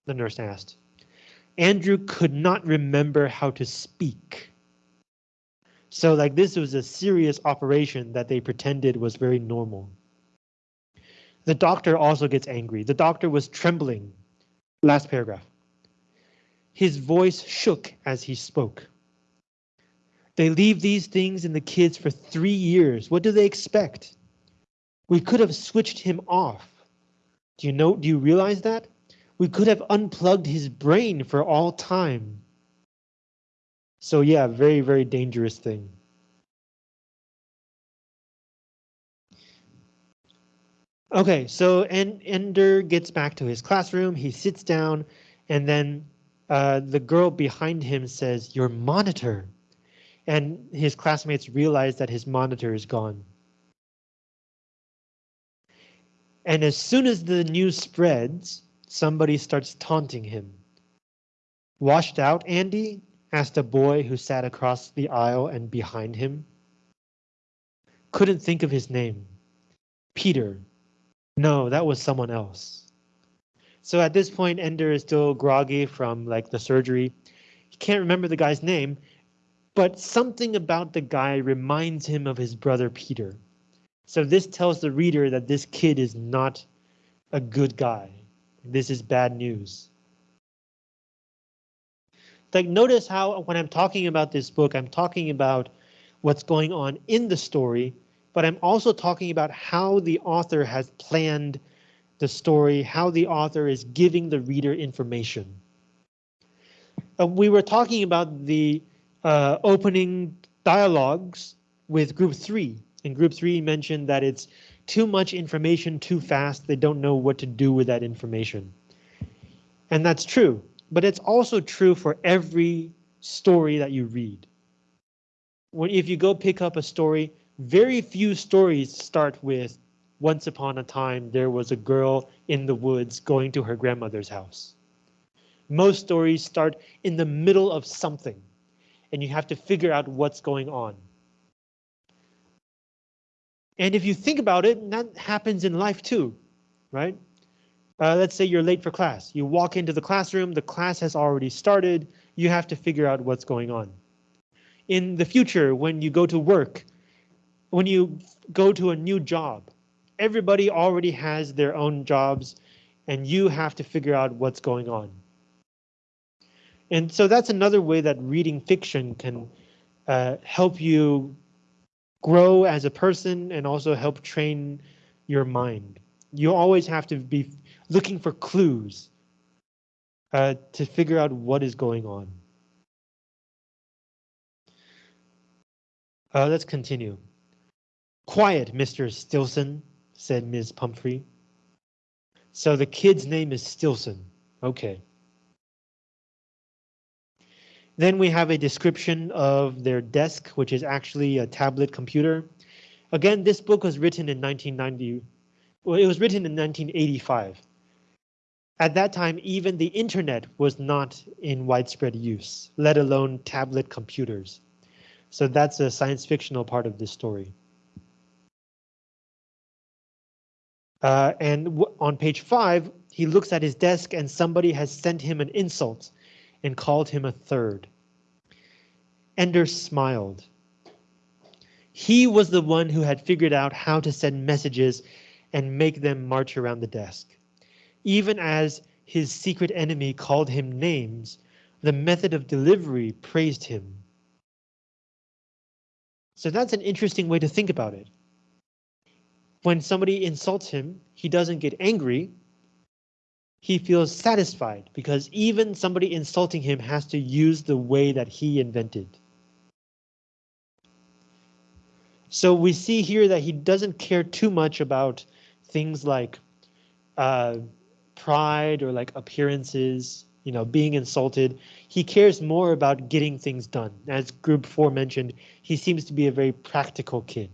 The nurse asked. Andrew could not remember how to speak. So like this was a serious operation that they pretended was very normal. The doctor also gets angry. The doctor was trembling. Last paragraph. His voice shook as he spoke. They leave these things in the kids for three years. What do they expect? We could have switched him off. Do you know, do you realize that? We could have unplugged his brain for all time. So yeah, very, very dangerous thing. Okay, so en Ender gets back to his classroom, he sits down, and then uh, the girl behind him says, your monitor. And his classmates realize that his monitor is gone. And as soon as the news spreads, somebody starts taunting him. Washed out, Andy? asked a boy who sat across the aisle and behind him. Couldn't think of his name. Peter. No, that was someone else. So at this point, Ender is still groggy from like the surgery. He can't remember the guy's name, but something about the guy reminds him of his brother Peter. So this tells the reader that this kid is not a good guy. This is bad news. Like notice how when I'm talking about this book, I'm talking about what's going on in the story, but I'm also talking about how the author has planned the story, how the author is giving the reader information. Uh, we were talking about the uh, opening dialogues with group three. And group three mentioned that it's too much information too fast. They don't know what to do with that information. And that's true, but it's also true for every story that you read. When if you go pick up a story, very few stories start with once upon a time there was a girl in the woods going to her grandmother's house. Most stories start in the middle of something and you have to figure out what's going on. And if you think about it, that happens in life too, right? Uh, let's say you're late for class. You walk into the classroom, the class has already started. You have to figure out what's going on. In the future, when you go to work, when you go to a new job, everybody already has their own jobs and you have to figure out what's going on. And so that's another way that reading fiction can uh, help you grow as a person and also help train your mind. You always have to be looking for clues uh, to figure out what is going on. Uh, let's continue. Quiet, Mr. Stilson, said Ms. Pumphrey. So the kid's name is Stilson. Okay. Then we have a description of their desk, which is actually a tablet computer. Again, this book was written in 1990. Well, it was written in 1985. At that time, even the internet was not in widespread use, let alone tablet computers. So that's a science fictional part of this story. Uh, and on page five, he looks at his desk and somebody has sent him an insult and called him a third. Ender smiled. He was the one who had figured out how to send messages and make them march around the desk. Even as his secret enemy called him names, the method of delivery praised him. So that's an interesting way to think about it. When somebody insults him, he doesn't get angry, he feels satisfied because even somebody insulting him has to use the way that he invented. So we see here that he doesn't care too much about things like uh, pride or like appearances, you know, being insulted. He cares more about getting things done. As group four mentioned, he seems to be a very practical kid.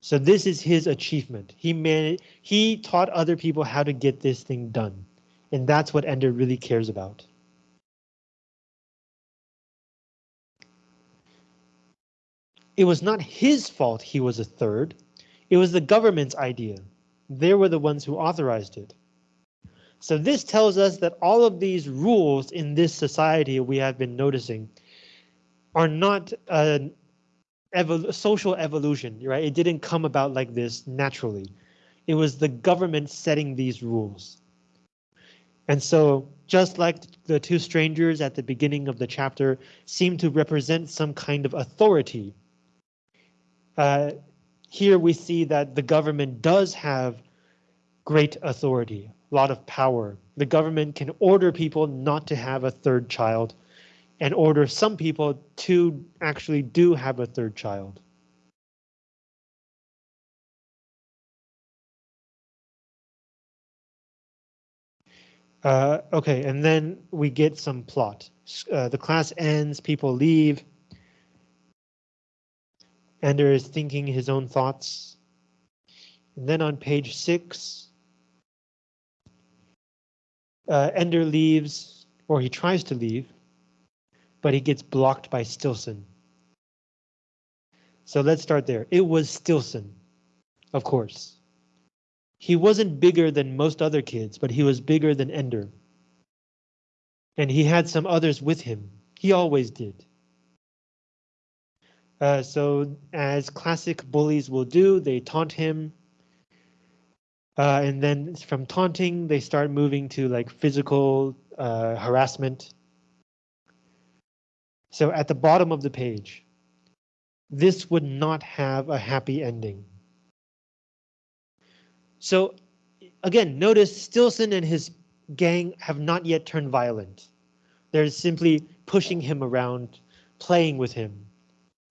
So this is his achievement. He managed, he taught other people how to get this thing done. And that's what Ender really cares about. It was not his fault he was a third. It was the government's idea. They were the ones who authorized it. So this tells us that all of these rules in this society we have been noticing are not an evol social evolution, right? It didn't come about like this naturally. It was the government setting these rules. And so just like the two strangers at the beginning of the chapter seem to represent some kind of authority, uh, here we see that the government does have great authority, a lot of power. The government can order people not to have a third child and order some people to actually do have a third child. Uh, okay, and then we get some plot. Uh, the class ends, people leave. Ender is thinking his own thoughts. And then on page six, uh, Ender leaves, or he tries to leave, but he gets blocked by Stilson. So let's start there. It was Stilson, of course. He wasn't bigger than most other kids, but he was bigger than Ender. And he had some others with him. He always did. Uh, so as classic bullies will do, they taunt him. Uh, and then from taunting, they start moving to like physical uh, harassment. So at the bottom of the page, this would not have a happy ending. So again, notice Stilson and his gang have not yet turned violent. They're simply pushing him around, playing with him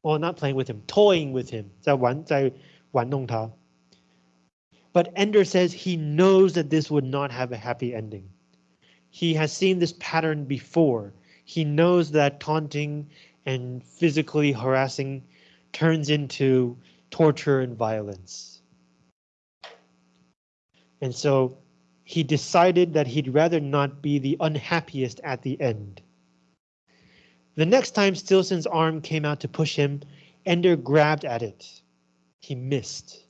Well, not playing with him, toying with him. 在玩,在玩弄他. But Ender says he knows that this would not have a happy ending. He has seen this pattern before. He knows that taunting and physically harassing turns into torture and violence. And so he decided that he'd rather not be the unhappiest at the end. The next time Stilson's arm came out to push him, Ender grabbed at it. He missed.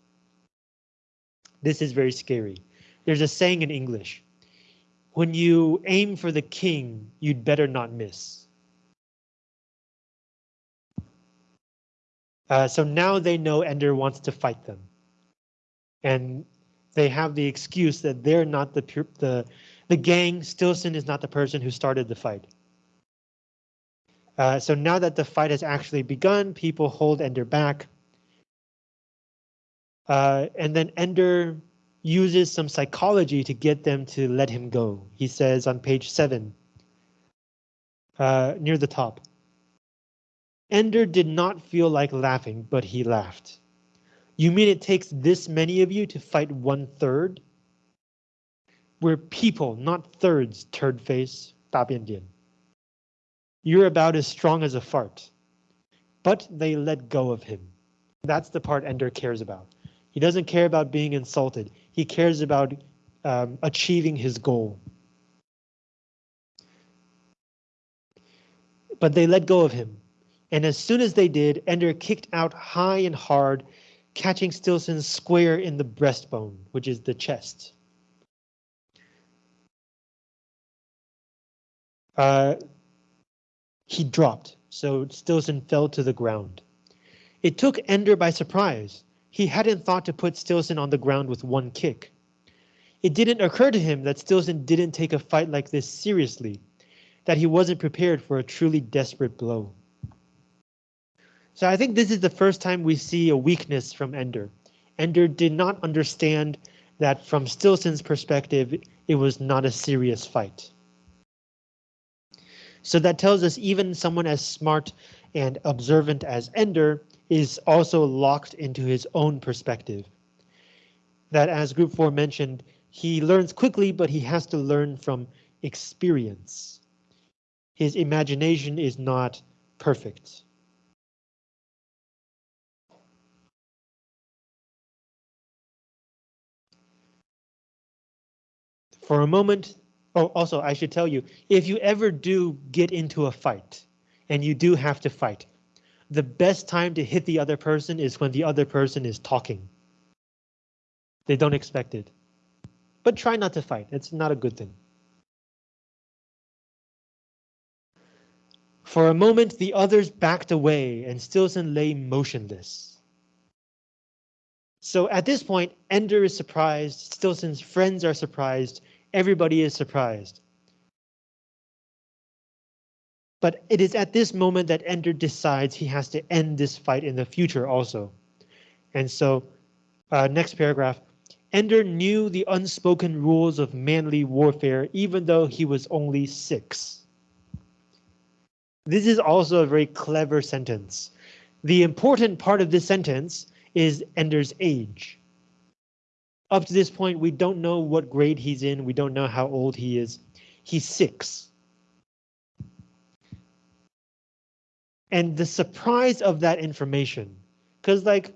This is very scary. There's a saying in English. When you aim for the king, you'd better not miss. Uh, so now they know Ender wants to fight them. And they have the excuse that they're not the the the gang. Stilson is not the person who started the fight. Uh, so now that the fight has actually begun, people hold Ender back. Uh, and then Ender uses some psychology to get them to let him go. He says on page seven, uh, near the top, Ender did not feel like laughing, but he laughed. You mean it takes this many of you to fight one third? We're people, not thirds, turd face, 大便点. You're about as strong as a fart. But they let go of him. That's the part Ender cares about. He doesn't care about being insulted. He cares about um, achieving his goal. But they let go of him. And as soon as they did, Ender kicked out high and hard catching Stilson square in the breastbone, which is the chest. Uh, he dropped, so Stilson fell to the ground. It took Ender by surprise. He hadn't thought to put Stilson on the ground with one kick. It didn't occur to him that Stilson didn't take a fight like this seriously, that he wasn't prepared for a truly desperate blow. So I think this is the first time we see a weakness from Ender. Ender did not understand that from Stilson's perspective, it was not a serious fight. So that tells us even someone as smart and observant as Ender is also locked into his own perspective. That as group four mentioned, he learns quickly, but he has to learn from experience. His imagination is not perfect. for a moment. Oh, also, I should tell you, if you ever do get into a fight and you do have to fight, the best time to hit the other person is when the other person is talking. They don't expect it. but try not to fight. It's not a good thing. For a moment, the others backed away and Stilson lay motionless. So at this point, Ender is surprised, Stilson's friends are surprised, everybody is surprised. But it is at this moment that Ender decides he has to end this fight in the future also. And so, uh, next paragraph, Ender knew the unspoken rules of manly warfare even though he was only six. This is also a very clever sentence. The important part of this sentence is Ender's age. Up to this point, we don't know what grade he's in. We don't know how old he is. He's six. And the surprise of that information, because like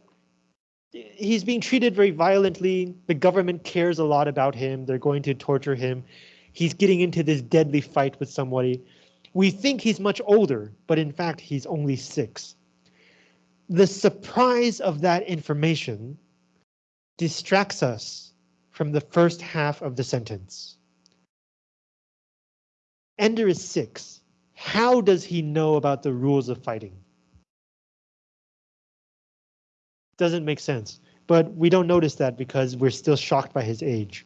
he's being treated very violently. The government cares a lot about him. They're going to torture him. He's getting into this deadly fight with somebody. We think he's much older, but in fact, he's only six. The surprise of that information distracts us from the first half of the sentence. Ender is six. How does he know about the rules of fighting? Doesn't make sense, but we don't notice that because we're still shocked by his age.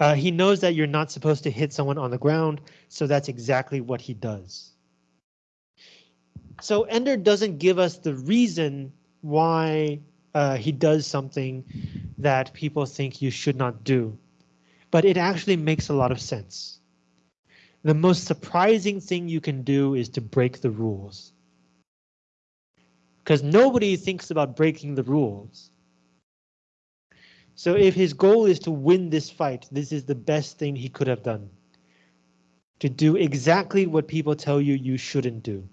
Uh, he knows that you're not supposed to hit someone on the ground, so that's exactly what he does. So Ender doesn't give us the reason why uh, he does something that people think you should not do, but it actually makes a lot of sense. The most surprising thing you can do is to break the rules. Because nobody thinks about breaking the rules. So if his goal is to win this fight, this is the best thing he could have done. To do exactly what people tell you you shouldn't do.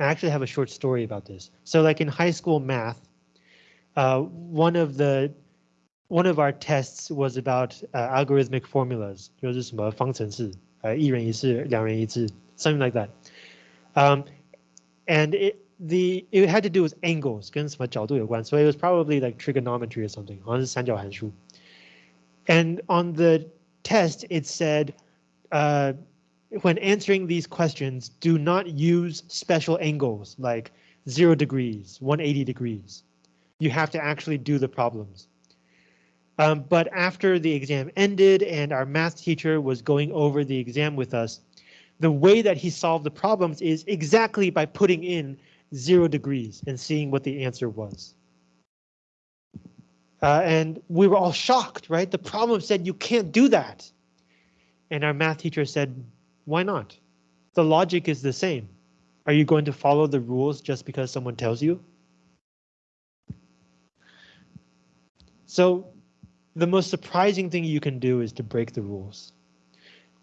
I actually have a short story about this. So like in high school math, uh, one of the one of our tests was about uh, algorithmic formulas, 就是什么方程式，呃，一人一次，两人一次, something like that. Um, and it, the it had to do with angles 跟什么角度有关, so it was probably like trigonometry or something, 好像是三角函数. And on the test, it said, uh, when answering these questions, do not use special angles like zero degrees, 180 degrees. You have to actually do the problems. Um, but after the exam ended and our math teacher was going over the exam with us, the way that he solved the problems is exactly by putting in zero degrees and seeing what the answer was. Uh, and we were all shocked, right? The problem said you can't do that. And our math teacher said, why not? The logic is the same. Are you going to follow the rules just because someone tells you? So the most surprising thing you can do is to break the rules.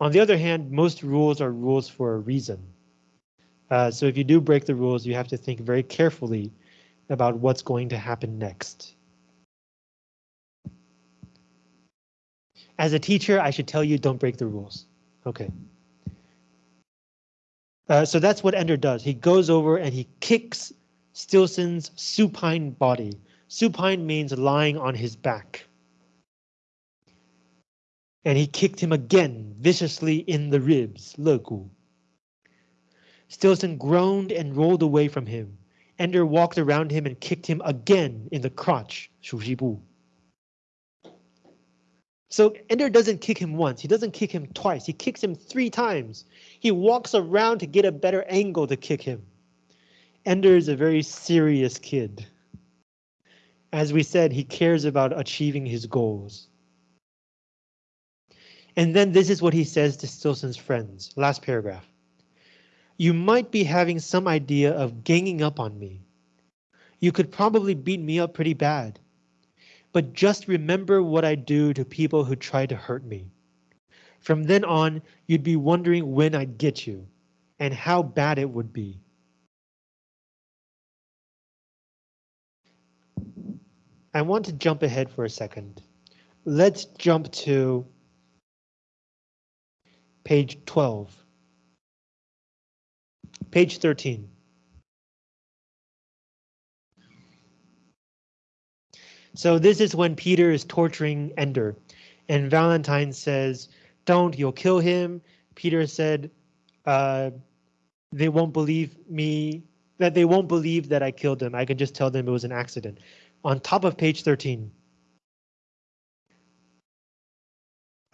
On the other hand, most rules are rules for a reason. Uh, so if you do break the rules, you have to think very carefully about what's going to happen next. As a teacher, I should tell you don't break the rules. Okay. Uh, so that's what Ender does. He goes over and he kicks Stilson's supine body. Supine means lying on his back. And he kicked him again, viciously in the ribs, Loku. Stilson groaned and rolled away from him. Ender walked around him and kicked him again in the crotch, Shushibu. So Ender doesn't kick him once, he doesn't kick him twice, he kicks him three times. He walks around to get a better angle to kick him. Ender is a very serious kid. As we said, he cares about achieving his goals. And then this is what he says to Stilson's friends, last paragraph. You might be having some idea of ganging up on me. You could probably beat me up pretty bad. But just remember what I do to people who try to hurt me. From then on, you'd be wondering when I'd get you and how bad it would be. I want to jump ahead for a second. Let's jump to page 12. Page 13. So this is when Peter is torturing Ender, and Valentine says, "Don't, you'll kill him." Peter said, uh, "They won't believe me. That they won't believe that I killed him. I can just tell them it was an accident." On top of page 13.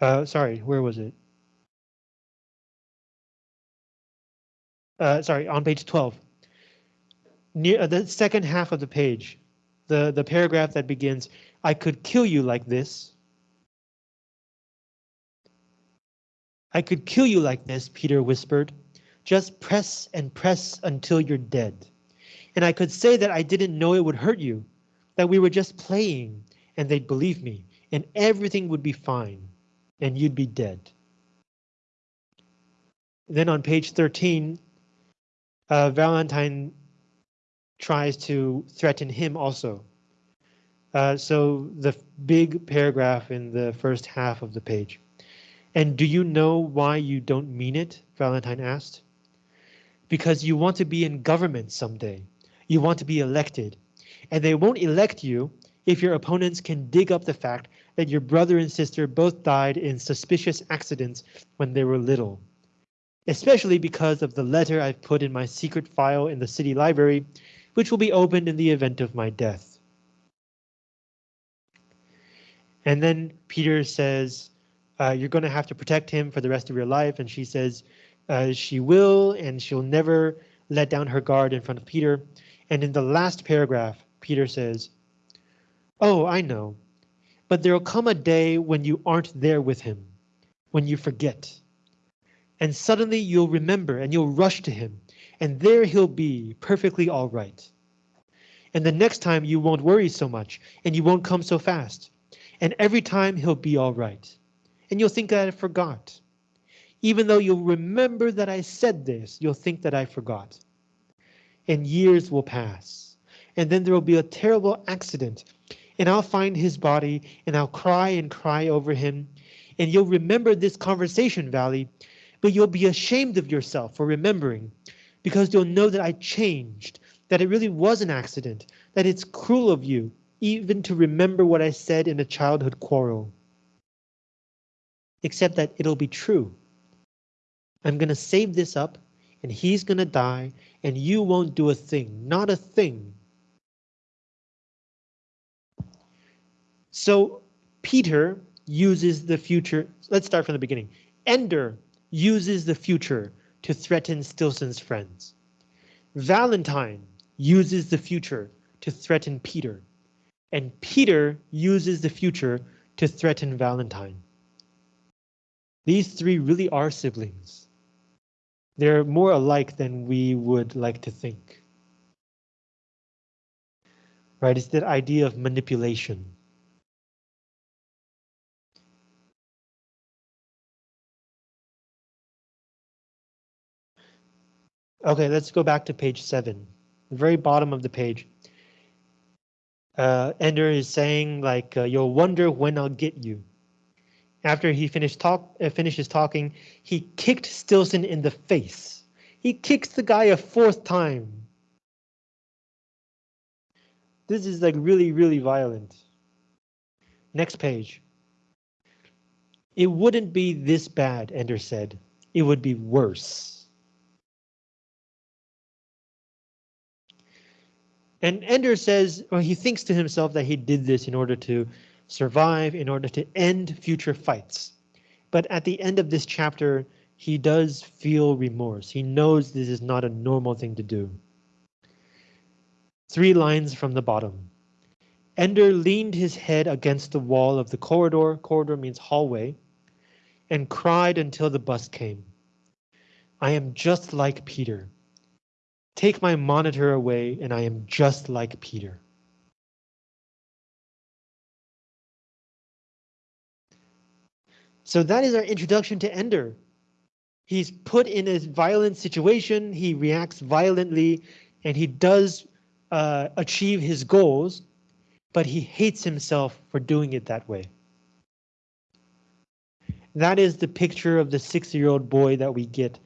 Uh, sorry, where was it? Uh, sorry, on page 12. Near uh, the second half of the page, the, the paragraph that begins, I could kill you like this. I could kill you like this, Peter whispered. Just press and press until you're dead. And I could say that I didn't know it would hurt you, that we were just playing, and they'd believe me, and everything would be fine, and you'd be dead. Then on page 13, uh, Valentine tries to threaten him also. Uh, so the big paragraph in the first half of the page. And do you know why you don't mean it? Valentine asked. Because you want to be in government someday. You want to be elected. And they won't elect you if your opponents can dig up the fact that your brother and sister both died in suspicious accidents when they were little. Especially because of the letter I've put in my secret file in the city library, which will be opened in the event of my death. And then Peter says, uh, you're going to have to protect him for the rest of your life. And she says uh, she will, and she'll never let down her guard in front of Peter. And in the last paragraph, Peter says, Oh, I know, but there'll come a day when you aren't there with him, when you forget. And suddenly you'll remember and you'll rush to him, and there he'll be perfectly all right. And the next time you won't worry so much, and you won't come so fast. And every time he'll be all right and you'll think that I forgot. Even though you'll remember that I said this, you'll think that I forgot. And years will pass, and then there will be a terrible accident, and I'll find his body, and I'll cry and cry over him, and you'll remember this conversation, Valley, but you'll be ashamed of yourself for remembering, because you'll know that I changed, that it really was an accident, that it's cruel of you, even to remember what I said in a childhood quarrel except that it'll be true. I'm going to save this up and he's going to die and you won't do a thing, not a thing. So Peter uses the future. Let's start from the beginning. Ender uses the future to threaten Stilson's friends. Valentine uses the future to threaten Peter. And Peter uses the future to threaten Valentine. These three really are siblings. They're more alike than we would like to think. Right, it's that idea of manipulation. Okay, let's go back to page seven, the very bottom of the page. Uh, Ender is saying like, uh, you'll wonder when I'll get you. After he finished talk, uh, finishes talking, he kicked Stilson in the face. He kicks the guy a fourth time. This is like really, really violent. Next page. It wouldn't be this bad, Ender said. It would be worse. And Ender says, well, he thinks to himself that he did this in order to survive in order to end future fights. But at the end of this chapter, he does feel remorse. He knows this is not a normal thing to do. Three lines from the bottom. Ender leaned his head against the wall of the corridor, corridor means hallway, and cried until the bus came. I am just like Peter. Take my monitor away and I am just like Peter. So that is our introduction to Ender. He's put in a violent situation, he reacts violently, and he does uh, achieve his goals, but he hates himself for doing it that way. That is the picture of the six-year-old boy that we get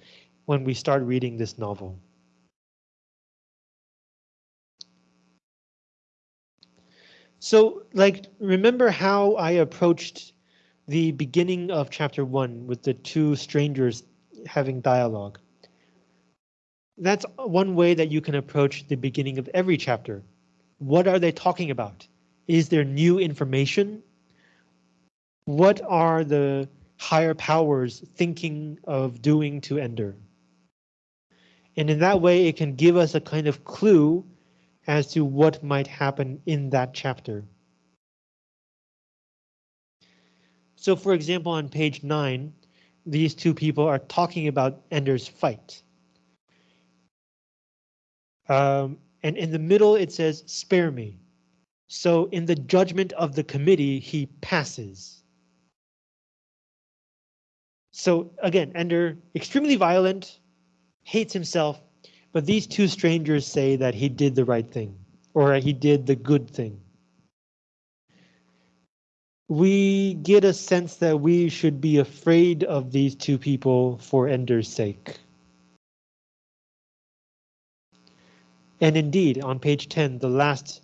when we start reading this novel. So, like, remember how I approached the beginning of chapter one with the two strangers having dialogue? That's one way that you can approach the beginning of every chapter. What are they talking about? Is there new information? What are the higher powers thinking of doing to Ender? And in that way, it can give us a kind of clue as to what might happen in that chapter. So for example, on page nine, these two people are talking about Ender's fight. Um, and in the middle, it says, spare me. So in the judgment of the committee, he passes. So again, Ender, extremely violent, hates himself, but these two strangers say that he did the right thing, or he did the good thing we get a sense that we should be afraid of these two people for Ender's sake. And indeed, on page 10, the last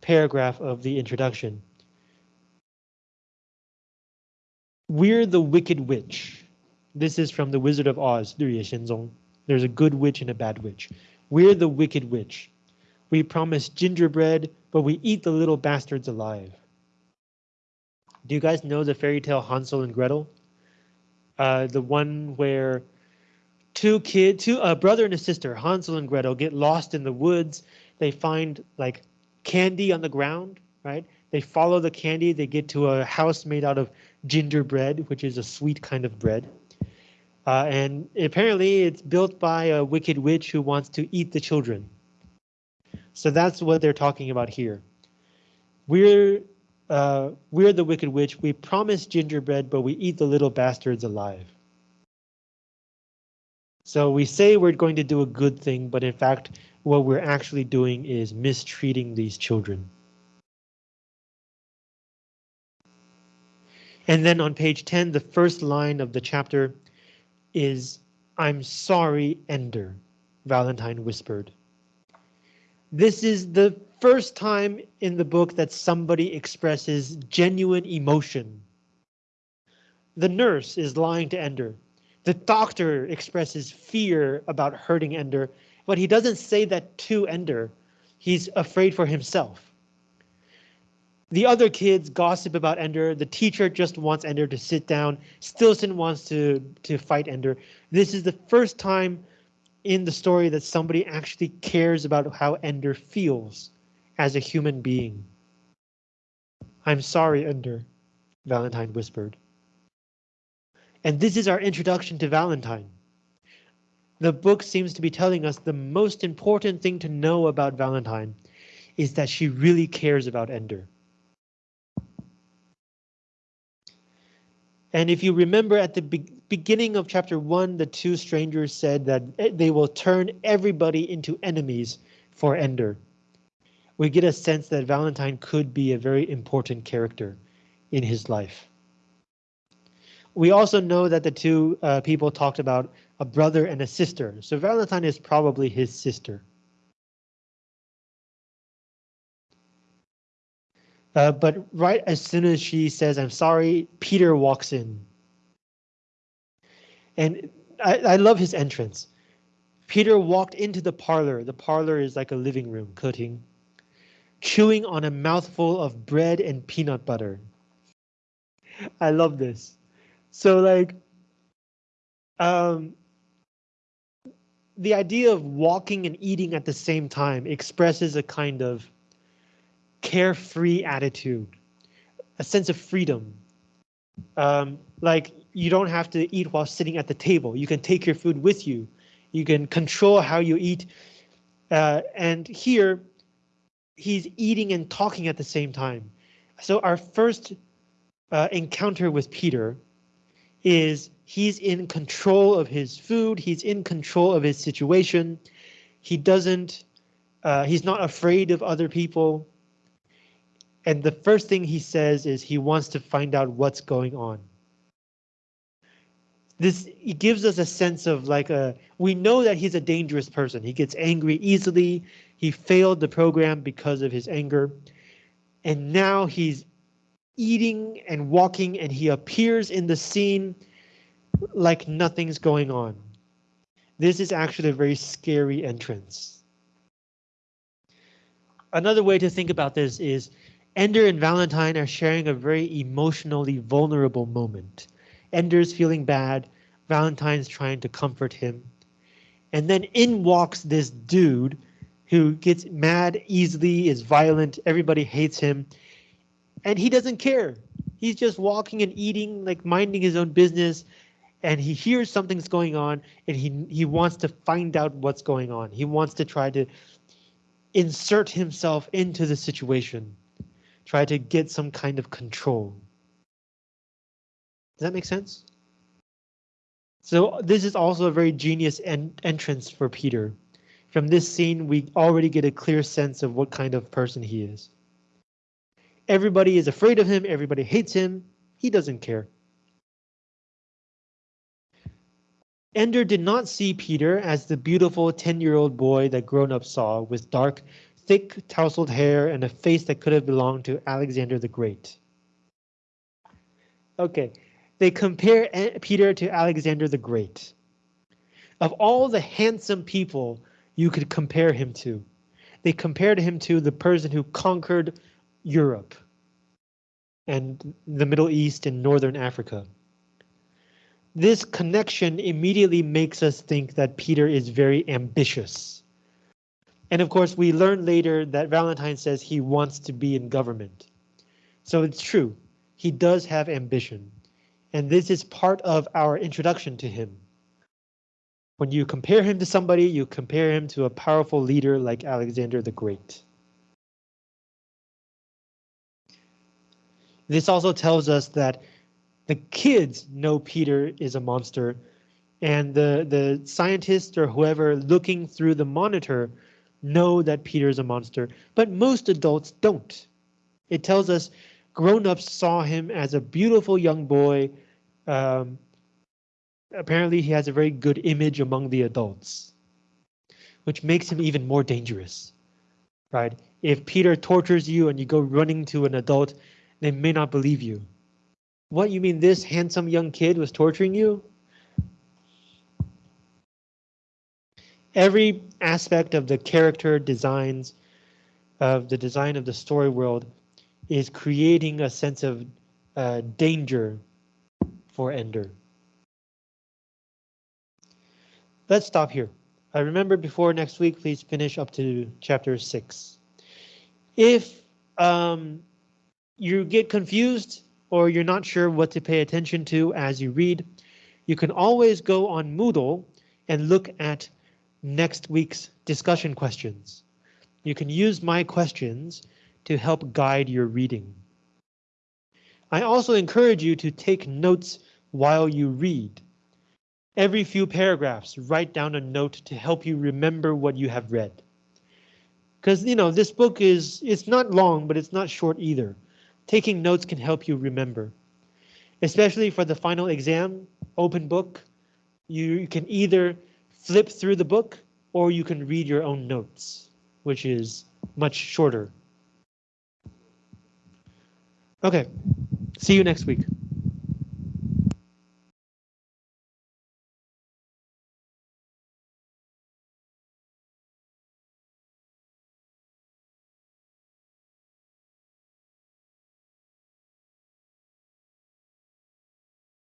paragraph of the introduction. We're the Wicked Witch. This is from The Wizard of Oz, There's a good witch and a bad witch. We're the Wicked Witch. We promise gingerbread, but we eat the little bastards alive. Do you guys know the fairy tale Hansel and Gretel? Uh, the one where two kid, two a brother and a sister, Hansel and Gretel, get lost in the woods. They find like candy on the ground, right? They follow the candy. They get to a house made out of gingerbread, which is a sweet kind of bread. Uh, and apparently it's built by a wicked witch who wants to eat the children. So that's what they're talking about here. We're uh, we're the wicked witch. We promise gingerbread, but we eat the little bastards alive. So we say we're going to do a good thing, but in fact, what we're actually doing is mistreating these children. And then on page 10, the first line of the chapter is I'm sorry, Ender, Valentine whispered. This is the first time in the book that somebody expresses genuine emotion. The nurse is lying to Ender. The doctor expresses fear about hurting Ender, but he doesn't say that to Ender. He's afraid for himself. The other kids gossip about Ender. The teacher just wants Ender to sit down. Stilson wants to, to fight Ender. This is the first time in the story that somebody actually cares about how Ender feels as a human being. I'm sorry, Ender, Valentine whispered. And this is our introduction to Valentine. The book seems to be telling us the most important thing to know about Valentine is that she really cares about Ender. And if you remember at the be beginning of chapter one, the two strangers said that eh, they will turn everybody into enemies for Ender. We get a sense that Valentine could be a very important character in his life. We also know that the two uh, people talked about a brother and a sister, so Valentine is probably his sister. Uh, but right as soon as she says, I'm sorry, Peter walks in. And I, I love his entrance. Peter walked into the parlor. The parlor is like a living room, cutting, chewing on a mouthful of bread and peanut butter. I love this. So like, um, the idea of walking and eating at the same time expresses a kind of carefree attitude, a sense of freedom. Um, like you don't have to eat while sitting at the table. You can take your food with you. You can control how you eat. Uh, and here, he's eating and talking at the same time. So our first uh, encounter with Peter is he's in control of his food. He's in control of his situation. He doesn't, uh, he's not afraid of other people. And the first thing he says is he wants to find out what's going on. This it gives us a sense of like a we know that he's a dangerous person. He gets angry easily. He failed the program because of his anger. And now he's eating and walking and he appears in the scene like nothing's going on. This is actually a very scary entrance. Another way to think about this is Ender and Valentine are sharing a very emotionally vulnerable moment. Ender's feeling bad, Valentine's trying to comfort him. And then in walks this dude who gets mad easily, is violent, everybody hates him, and he doesn't care. He's just walking and eating, like minding his own business, and he hears something's going on, and he he wants to find out what's going on. He wants to try to insert himself into the situation, try to get some kind of control. Does that make sense? So this is also a very genius en entrance for Peter. From this scene, we already get a clear sense of what kind of person he is. Everybody is afraid of him, everybody hates him, he doesn't care. Ender did not see Peter as the beautiful 10-year-old boy that grown-ups saw with dark, thick, tousled hair and a face that could have belonged to Alexander the Great. Okay, they compare Peter to Alexander the Great. Of all the handsome people you could compare him to. They compared him to the person who conquered Europe and the Middle East and Northern Africa. This connection immediately makes us think that Peter is very ambitious. And of course, we learn later that Valentine says he wants to be in government. So it's true, he does have ambition. And this is part of our introduction to him. When you compare him to somebody, you compare him to a powerful leader like Alexander the Great. This also tells us that the kids know Peter is a monster and the, the scientists or whoever looking through the monitor know that Peter is a monster, but most adults don't. It tells us grown-ups saw him as a beautiful young boy um, apparently he has a very good image among the adults, which makes him even more dangerous, right? If Peter tortures you and you go running to an adult, they may not believe you. What, you mean this handsome young kid was torturing you? Every aspect of the character designs, of the design of the story world, is creating a sense of uh, danger for Ender. Let's stop here. I remember before next week, please finish up to chapter six. If um, you get confused or you're not sure what to pay attention to as you read, you can always go on Moodle and look at next week's discussion questions. You can use my questions to help guide your reading. I also encourage you to take notes while you read. Every few paragraphs, write down a note to help you remember what you have read. Because, you know, this book is, it's not long, but it's not short either. Taking notes can help you remember. Especially for the final exam, open book, you can either flip through the book or you can read your own notes, which is much shorter. Okay, see you next week.